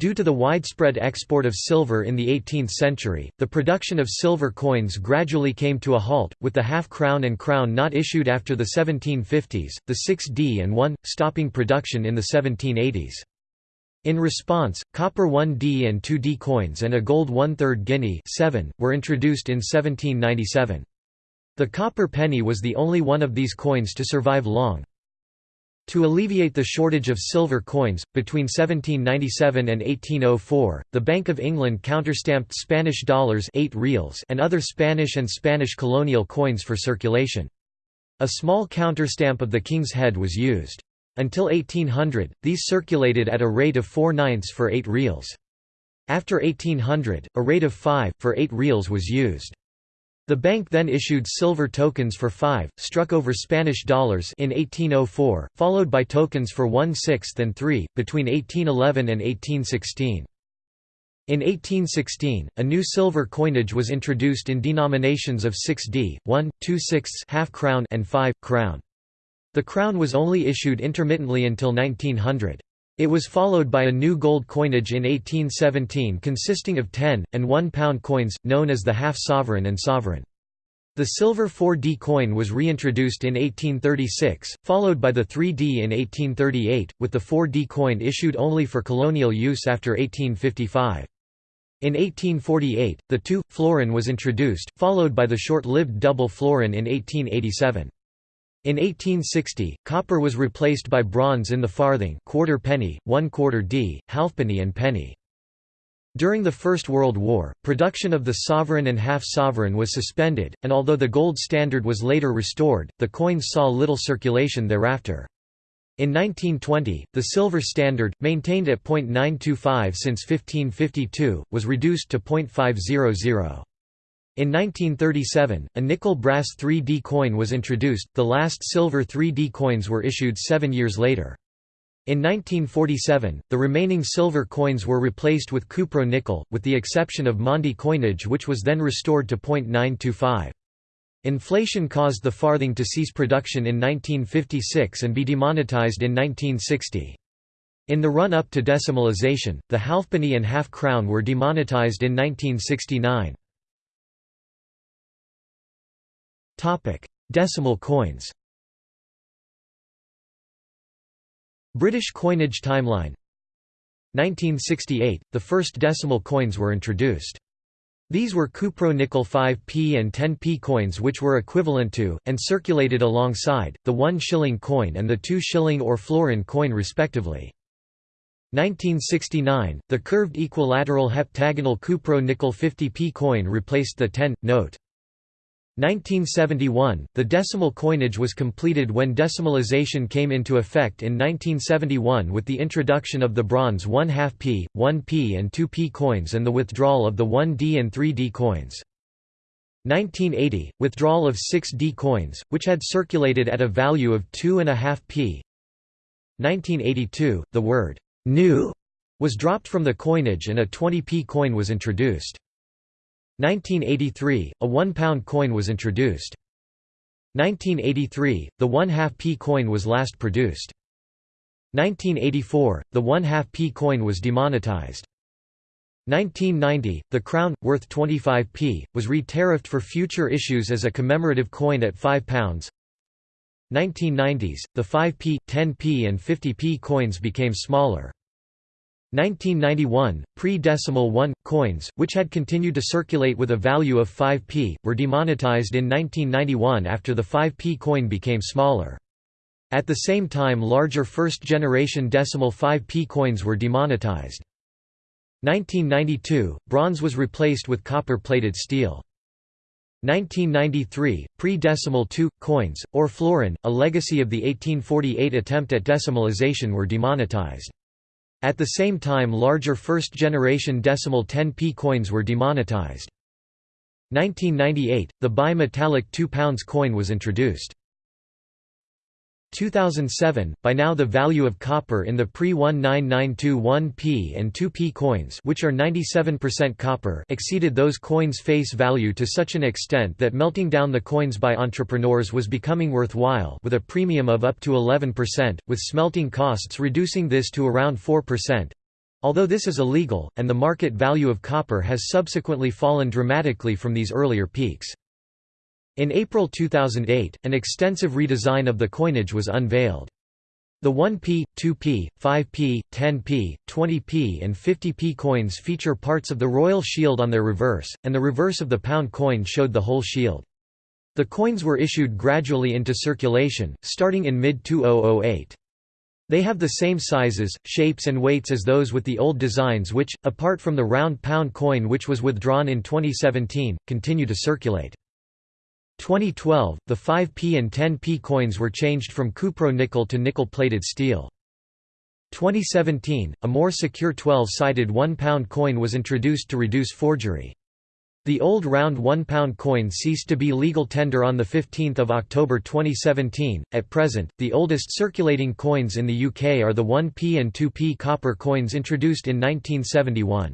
Due to the widespread export of silver in the 18th century, the production of silver coins gradually came to a halt, with the half-crown and crown not issued after the 1750s, the 6d and 1, stopping production in the 1780s. In response, copper 1d and 2d coins and a gold one-third guinea 7, were introduced in 1797. The copper penny was the only one of these coins to survive long. To alleviate the shortage of silver coins, between 1797 and 1804, the Bank of England counterstamped Spanish dollars 8 reals and other Spanish and Spanish colonial coins for circulation. A small counterstamp of the king's head was used. Until 1800, these circulated at a rate of 4 ninths for 8 reals. After 1800, a rate of 5, for 8 reals was used. The bank then issued silver tokens for 5, struck over Spanish dollars in 1804, followed by tokens for 1 sixth and 3, between 1811 and 1816. In 1816, a new silver coinage was introduced in denominations of 6d, 1, 2 sixths half crown and 5, crown. The crown was only issued intermittently until 1900. It was followed by a new gold coinage in 1817 consisting of 10, and 1 pound coins, known as the half-sovereign and sovereign. The silver 4D coin was reintroduced in 1836, followed by the 3D in 1838, with the 4D coin issued only for colonial use after 1855. In 1848, the 2 florin was introduced, followed by the short-lived double florin in 1887. In 1860, copper was replaced by bronze in the farthing, quarter penny, one quarter d, halfpenny and penny. During the First World War, production of the sovereign and half-sovereign was suspended, and although the gold standard was later restored, the coins saw little circulation thereafter. In 1920, the silver standard, maintained at .925 since 1552, was reduced to .500. In 1937, a nickel-brass 3D coin was introduced, the last silver 3D coins were issued seven years later. In 1947, the remaining silver coins were replaced with cupro-nickel, with the exception of Maundy coinage which was then restored to .925. Inflation caused the farthing to cease production in 1956 and be demonetized in 1960. In the run-up to decimalization, the halfpenny and half crown were demonetized in 1969. Decimal coins British coinage timeline 1968 – The first decimal coins were introduced. These were Cupro nickel 5p and 10p coins which were equivalent to, and circulated alongside, the 1 shilling coin and the 2 shilling or florin coin respectively. 1969 – The curved equilateral heptagonal Cupro nickel 50p coin replaced the 10, note. 1971 – The decimal coinage was completed when decimalization came into effect in 1971 with the introduction of the bronze 1 2 p, 1p and 2p coins and the withdrawal of the 1d and 3d coins. 1980 – Withdrawal of 6d coins, which had circulated at a value of 2.5 p. 1982 – The word «new» was dropped from the coinage and a 20p coin was introduced. 1983, a one-pound coin was introduced. 1983, the one-half p coin was last produced. 1984, the one-half p coin was demonetized. 1990, the crown, worth 25p, was re-tariffed for future issues as a commemorative coin at £5. 1990s, the 5p, 10p and 50p coins became smaller. 1991, pre-decimal 1, coins, which had continued to circulate with a value of 5p, were demonetized in 1991 after the 5p coin became smaller. At the same time larger first-generation decimal 5p coins were demonetized. 1992, bronze was replaced with copper-plated steel. 1993, pre-decimal 2, coins, or florin, a legacy of the 1848 attempt at decimalization were demonetized. At the same time larger first-generation decimal 10p coins were demonetized. 1998, the bi-metallic 2 pounds coin was introduced. 2007, by now the value of copper in the pre-1992 1p and 2p coins which are 97% copper exceeded those coins' face value to such an extent that melting down the coins by entrepreneurs was becoming worthwhile with a premium of up to 11%, with smelting costs reducing this to around 4%. Although this is illegal, and the market value of copper has subsequently fallen dramatically from these earlier peaks. In April 2008, an extensive redesign of the coinage was unveiled. The 1p, 2p, 5p, 10p, 20p and 50p coins feature parts of the royal shield on their reverse, and the reverse of the pound coin showed the whole shield. The coins were issued gradually into circulation, starting in mid-2008. They have the same sizes, shapes and weights as those with the old designs which, apart from the round pound coin which was withdrawn in 2017, continue to circulate. 2012, the 5p and 10p coins were changed from cupro nickel to nickel-plated steel. 2017, a more secure 12-sided £1 coin was introduced to reduce forgery. The old round £1 coin ceased to be legal tender on 15 October 2017. At present, the oldest circulating coins in the UK are the 1p and 2p copper coins introduced in 1971.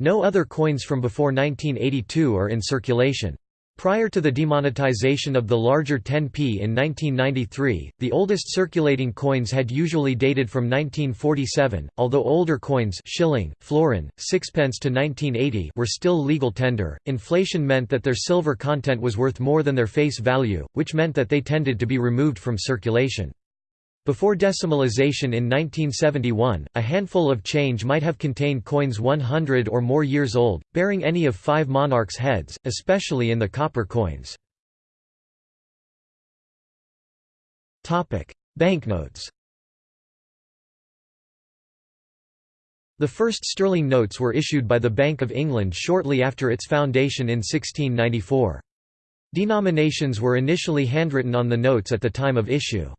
No other coins from before 1982 are in circulation. Prior to the demonetization of the larger 10p in 1993, the oldest circulating coins had usually dated from 1947, although older coins shilling, florin, sixpence to 1980 were still legal tender. Inflation meant that their silver content was worth more than their face value, which meant that they tended to be removed from circulation. Before decimalization in 1971, a handful of change might have contained coins 100 or more years old, bearing any of five monarchs' heads, especially in the copper coins. Banknotes The first sterling notes were issued by the Bank of England shortly after its foundation in 1694. Denominations were initially handwritten on the notes at the time of issue.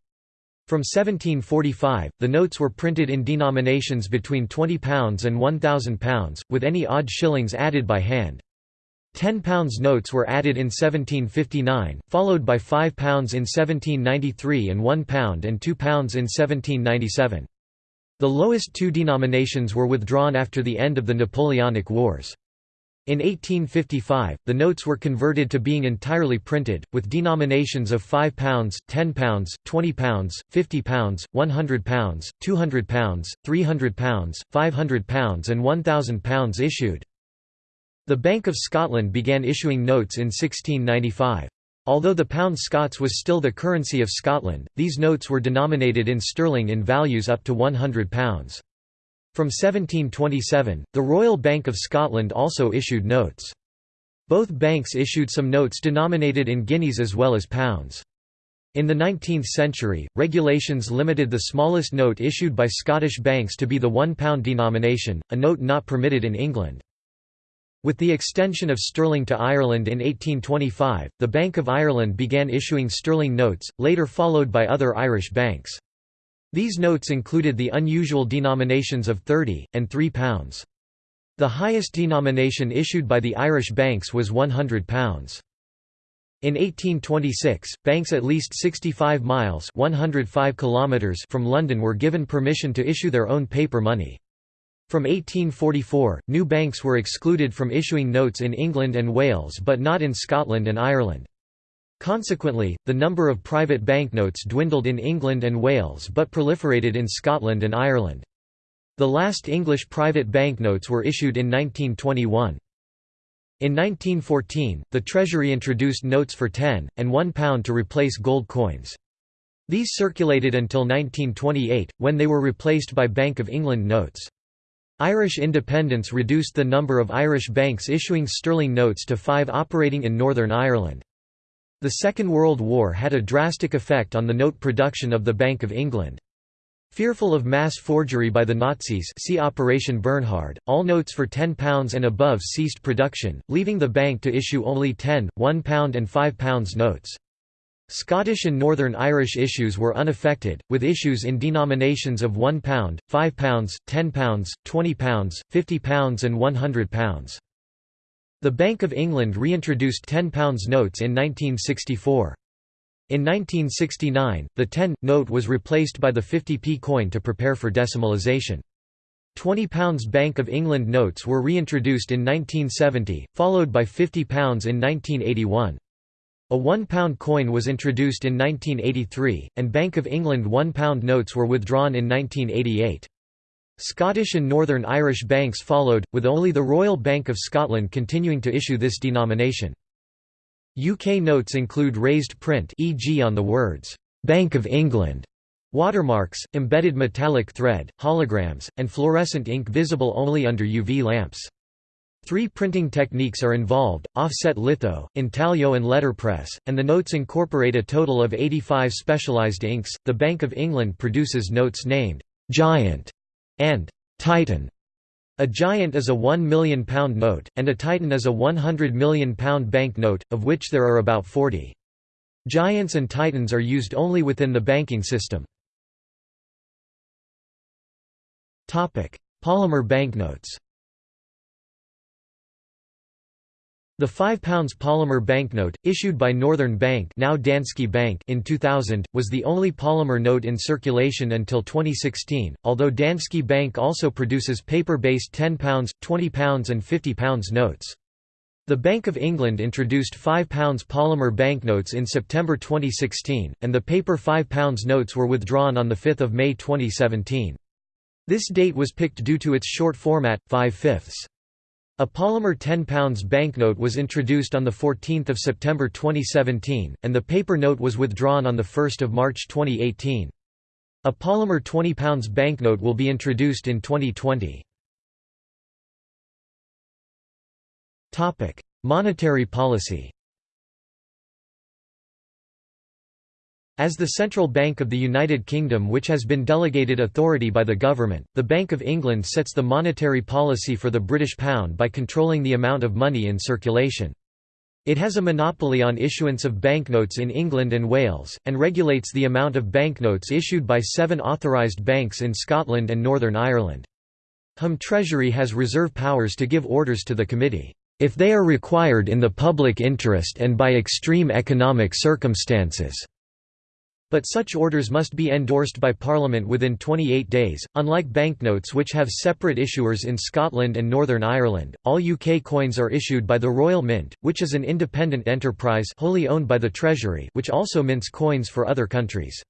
From 1745, the notes were printed in denominations between £20 and £1,000, with any odd shillings added by hand. £10 notes were added in 1759, followed by £5 in 1793 and £1 and £2 in 1797. The lowest two denominations were withdrawn after the end of the Napoleonic Wars. In 1855, the notes were converted to being entirely printed, with denominations of £5, £10, £20, £50, £100, £200, £300, £500 and £1,000 issued. The Bank of Scotland began issuing notes in 1695. Although the pound Scots was still the currency of Scotland, these notes were denominated in sterling in values up to £100. From 1727, the Royal Bank of Scotland also issued notes. Both banks issued some notes denominated in guineas as well as pounds. In the 19th century, regulations limited the smallest note issued by Scottish banks to be the £1 denomination, a note not permitted in England. With the extension of sterling to Ireland in 1825, the Bank of Ireland began issuing sterling notes, later followed by other Irish banks. These notes included the unusual denominations of 30, and £3. The highest denomination issued by the Irish banks was £100. In 1826, banks at least 65 miles 105 kilometers from London were given permission to issue their own paper money. From 1844, new banks were excluded from issuing notes in England and Wales but not in Scotland and Ireland. Consequently, the number of private banknotes dwindled in England and Wales but proliferated in Scotland and Ireland. The last English private banknotes were issued in 1921. In 1914, the Treasury introduced notes for 10, and £1 to replace gold coins. These circulated until 1928, when they were replaced by Bank of England notes. Irish independence reduced the number of Irish banks issuing sterling notes to five operating in Northern Ireland. The Second World War had a drastic effect on the note production of the Bank of England. Fearful of mass forgery by the Nazis see Operation Bernhard, all notes for £10 and above ceased production, leaving the bank to issue only 10, £1 and £5 notes. Scottish and Northern Irish issues were unaffected, with issues in denominations of £1, £5, £10, £20, £50 and £100. The Bank of England reintroduced £10 notes in 1964. In 1969, the 10 note was replaced by the 50p coin to prepare for decimalisation. £20 Bank of England notes were reintroduced in 1970, followed by £50 in 1981. A £1 coin was introduced in 1983, and Bank of England £1 notes were withdrawn in 1988. Scottish and Northern Irish banks followed, with only the Royal Bank of Scotland continuing to issue this denomination. UK notes include raised print e.g. on the words, "'Bank of England' watermarks, embedded metallic thread, holograms, and fluorescent ink visible only under UV lamps. Three printing techniques are involved, offset litho, intaglio and letterpress, and the notes incorporate a total of 85 specialized inks. The Bank of England produces notes named Giant and Titan. A giant is a £1 million note, and a titan is a £100 million bank note, of which there are about 40. Giants and titans are used only within the banking system. Polymer banknotes The £5 polymer banknote, issued by Northern Bank, now Danske Bank in 2000, was the only polymer note in circulation until 2016, although Danske Bank also produces paper-based £10, £20 and £50 notes. The Bank of England introduced £5 polymer banknotes in September 2016, and the paper £5 notes were withdrawn on 5 May 2017. This date was picked due to its short format, 5 fifths. A polymer £10 banknote was introduced on 14 September 2017, and the paper note was withdrawn on 1 March 2018. A polymer £20 banknote will be introduced in 2020. Monetary policy As the central bank of the United Kingdom which has been delegated authority by the government, the Bank of England sets the monetary policy for the British pound by controlling the amount of money in circulation. It has a monopoly on issuance of banknotes in England and Wales, and regulates the amount of banknotes issued by seven authorised banks in Scotland and Northern Ireland. Home Treasury has reserve powers to give orders to the committee, "...if they are required in the public interest and by extreme economic circumstances." But such orders must be endorsed by Parliament within 28 days. Unlike banknotes which have separate issuers in Scotland and Northern Ireland, all UK coins are issued by the Royal Mint, which is an independent enterprise wholly owned by the Treasury, which also mints coins for other countries.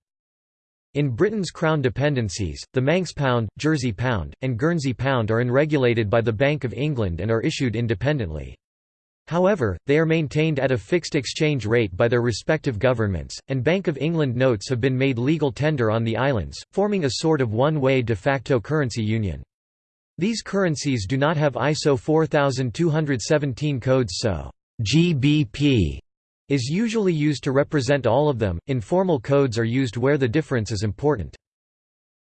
In Britain's Crown dependencies, the Manx pound, Jersey pound, and Guernsey pound are unregulated by the Bank of England and are issued independently. However, they are maintained at a fixed exchange rate by their respective governments, and Bank of England notes have been made legal tender on the islands, forming a sort of one-way de facto currency union. These currencies do not have ISO 4217 codes so GBP is usually used to represent all of them, informal codes are used where the difference is important.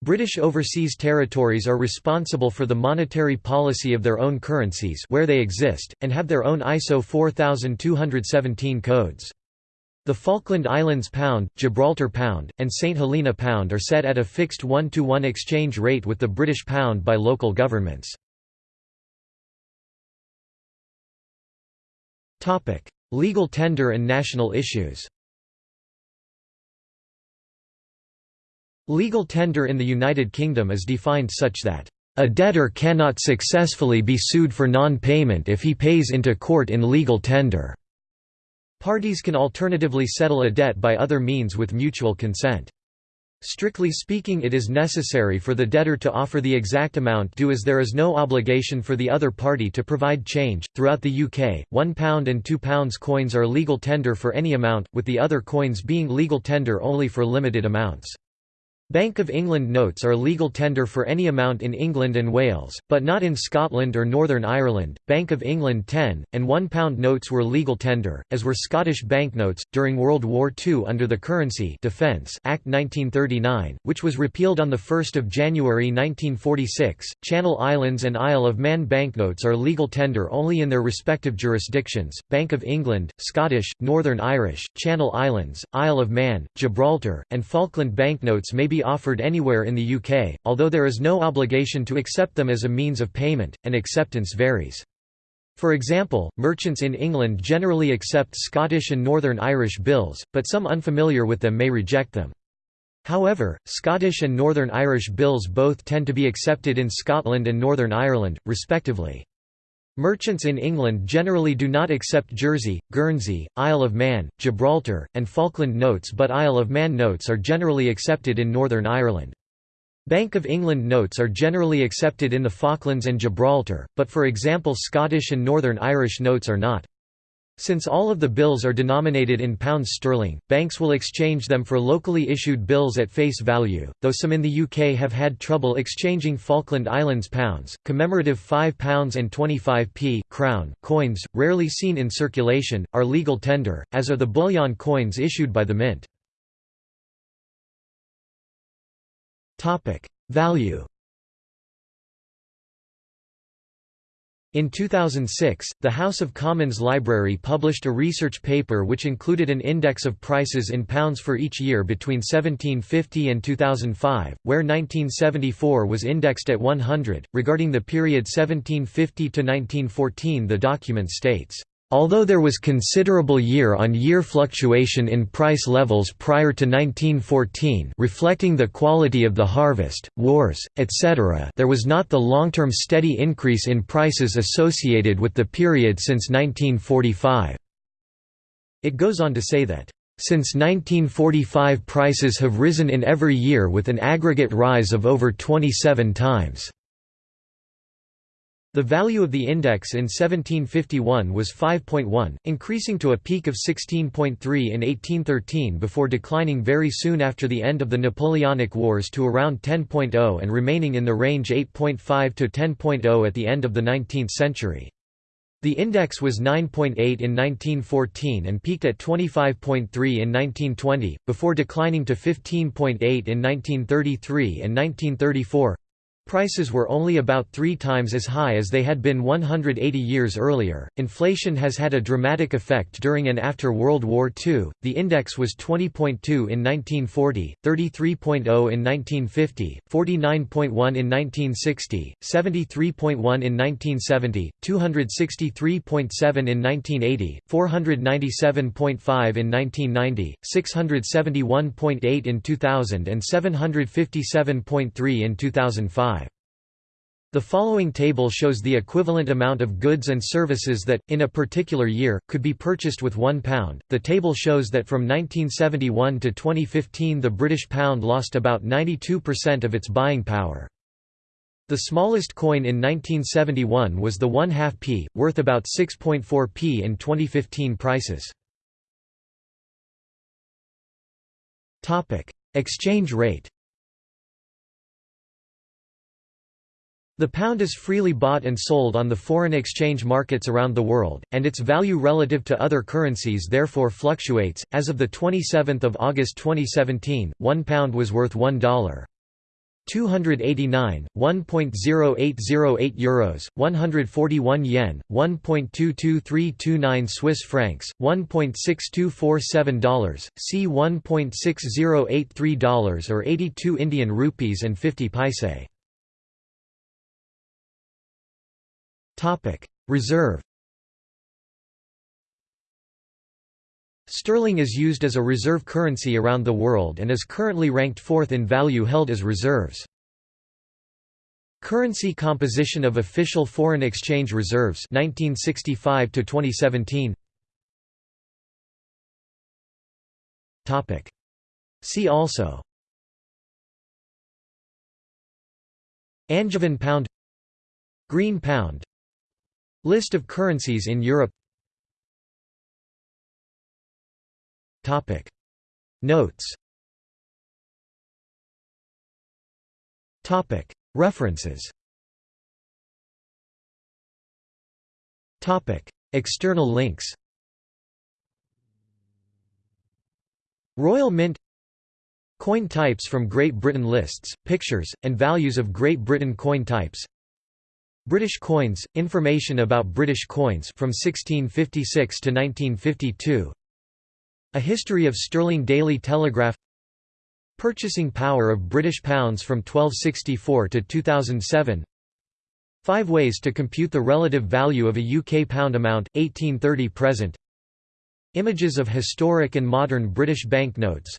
British overseas territories are responsible for the monetary policy of their own currencies where they exist, and have their own ISO 4217 codes. The Falkland Islands pound, Gibraltar pound, and St Helena pound are set at a fixed one-to-one exchange rate with the British pound by local governments. Legal tender and national issues Legal tender in the United Kingdom is defined such that, "...a debtor cannot successfully be sued for non-payment if he pays into court in legal tender." Parties can alternatively settle a debt by other means with mutual consent. Strictly speaking it is necessary for the debtor to offer the exact amount due as there is no obligation for the other party to provide change. Throughout the UK, £1 and £2 coins are legal tender for any amount, with the other coins being legal tender only for limited amounts. Bank of England notes are legal tender for any amount in England and Wales, but not in Scotland or Northern Ireland. Bank of England 10 and 1 pound notes were legal tender, as were Scottish banknotes during World War II under the Currency Defence Act 1939, which was repealed on the 1st of January 1946. Channel Islands and Isle of Man banknotes are legal tender only in their respective jurisdictions. Bank of England, Scottish, Northern Irish, Channel Islands, Isle of Man, Gibraltar, and Falkland banknotes may be offered anywhere in the UK, although there is no obligation to accept them as a means of payment, and acceptance varies. For example, merchants in England generally accept Scottish and Northern Irish bills, but some unfamiliar with them may reject them. However, Scottish and Northern Irish bills both tend to be accepted in Scotland and Northern Ireland, respectively. Merchants in England generally do not accept Jersey, Guernsey, Isle of Man, Gibraltar, and Falkland notes but Isle of Man notes are generally accepted in Northern Ireland. Bank of England notes are generally accepted in the Falklands and Gibraltar, but for example Scottish and Northern Irish notes are not. Since all of the bills are denominated in pounds sterling, banks will exchange them for locally issued bills at face value, though some in the UK have had trouble exchanging Falkland Islands pounds. Commemorative £5 and 25p crown coins, rarely seen in circulation, are legal tender, as are the bullion coins issued by the Mint. Value In 2006, the House of Commons Library published a research paper which included an index of prices in pounds for each year between 1750 and 2005, where 1974 was indexed at 100. Regarding the period 1750 to 1914, the document states, Although there was considerable year-on-year -year fluctuation in price levels prior to 1914 reflecting the quality of the harvest, wars, etc. there was not the long-term steady increase in prices associated with the period since 1945. It goes on to say that, "...since 1945 prices have risen in every year with an aggregate rise of over 27 times." The value of the index in 1751 was 5.1, increasing to a peak of 16.3 in 1813 before declining very soon after the end of the Napoleonic Wars to around 10.0 and remaining in the range 8.5 to 10.0 at the end of the 19th century. The index was 9.8 in 1914 and peaked at 25.3 in 1920, before declining to 15.8 in 1933 and 1934. Prices were only about three times as high as they had been 180 years earlier. Inflation has had a dramatic effect during and after World War II. The index was 20.2 in 1940, 33.0 in 1950, 49.1 in 1960, 73.1 in 1970, 263.7 in 1980, 497.5 in 1990, 671.8 in 2000, and 757.3 in 2005. The following table shows the equivalent amount of goods and services that, in a particular year, could be purchased with £1. The table shows that from 1971 to 2015 the British pound lost about 92% of its buying power. The smallest coin in 1971 was the 1 half p, worth about 6.4 p in 2015 prices. Exchange rate The pound is freely bought and sold on the foreign exchange markets around the world, and its value relative to other currencies therefore fluctuates. As of the 27th of August 2017, 1 pound was worth $1. 289, 1.0808 euros, 141 yen, 1.22329 Swiss francs, $1.6247, c $1.6083 or 82 Indian rupees and 50 paise. Reserve Sterling is used as a reserve currency around the world and is currently ranked fourth in value held as reserves. Currency composition of official foreign exchange reserves 1965 to 2017 Topic. See also Angevin pound Green pound List of currencies in Europe Topic. Notes Topic. References Topic. External links Royal Mint Coin types from Great Britain Lists, pictures, and values of Great Britain coin types British coins, information about British coins from 1656 to 1952 A history of sterling Daily Telegraph. Purchasing power of British pounds from 1264 to 2007 Five ways to compute the relative value of a UK pound amount, 1830 present. Images of historic and modern British banknotes.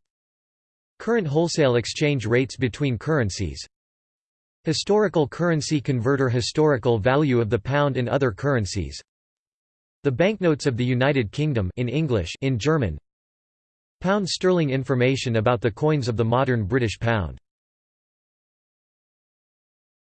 Current wholesale exchange rates between currencies Historical currency converter Historical value of the pound in other currencies. The banknotes of the United Kingdom in English in German. Pound sterling information about the coins of the modern British pound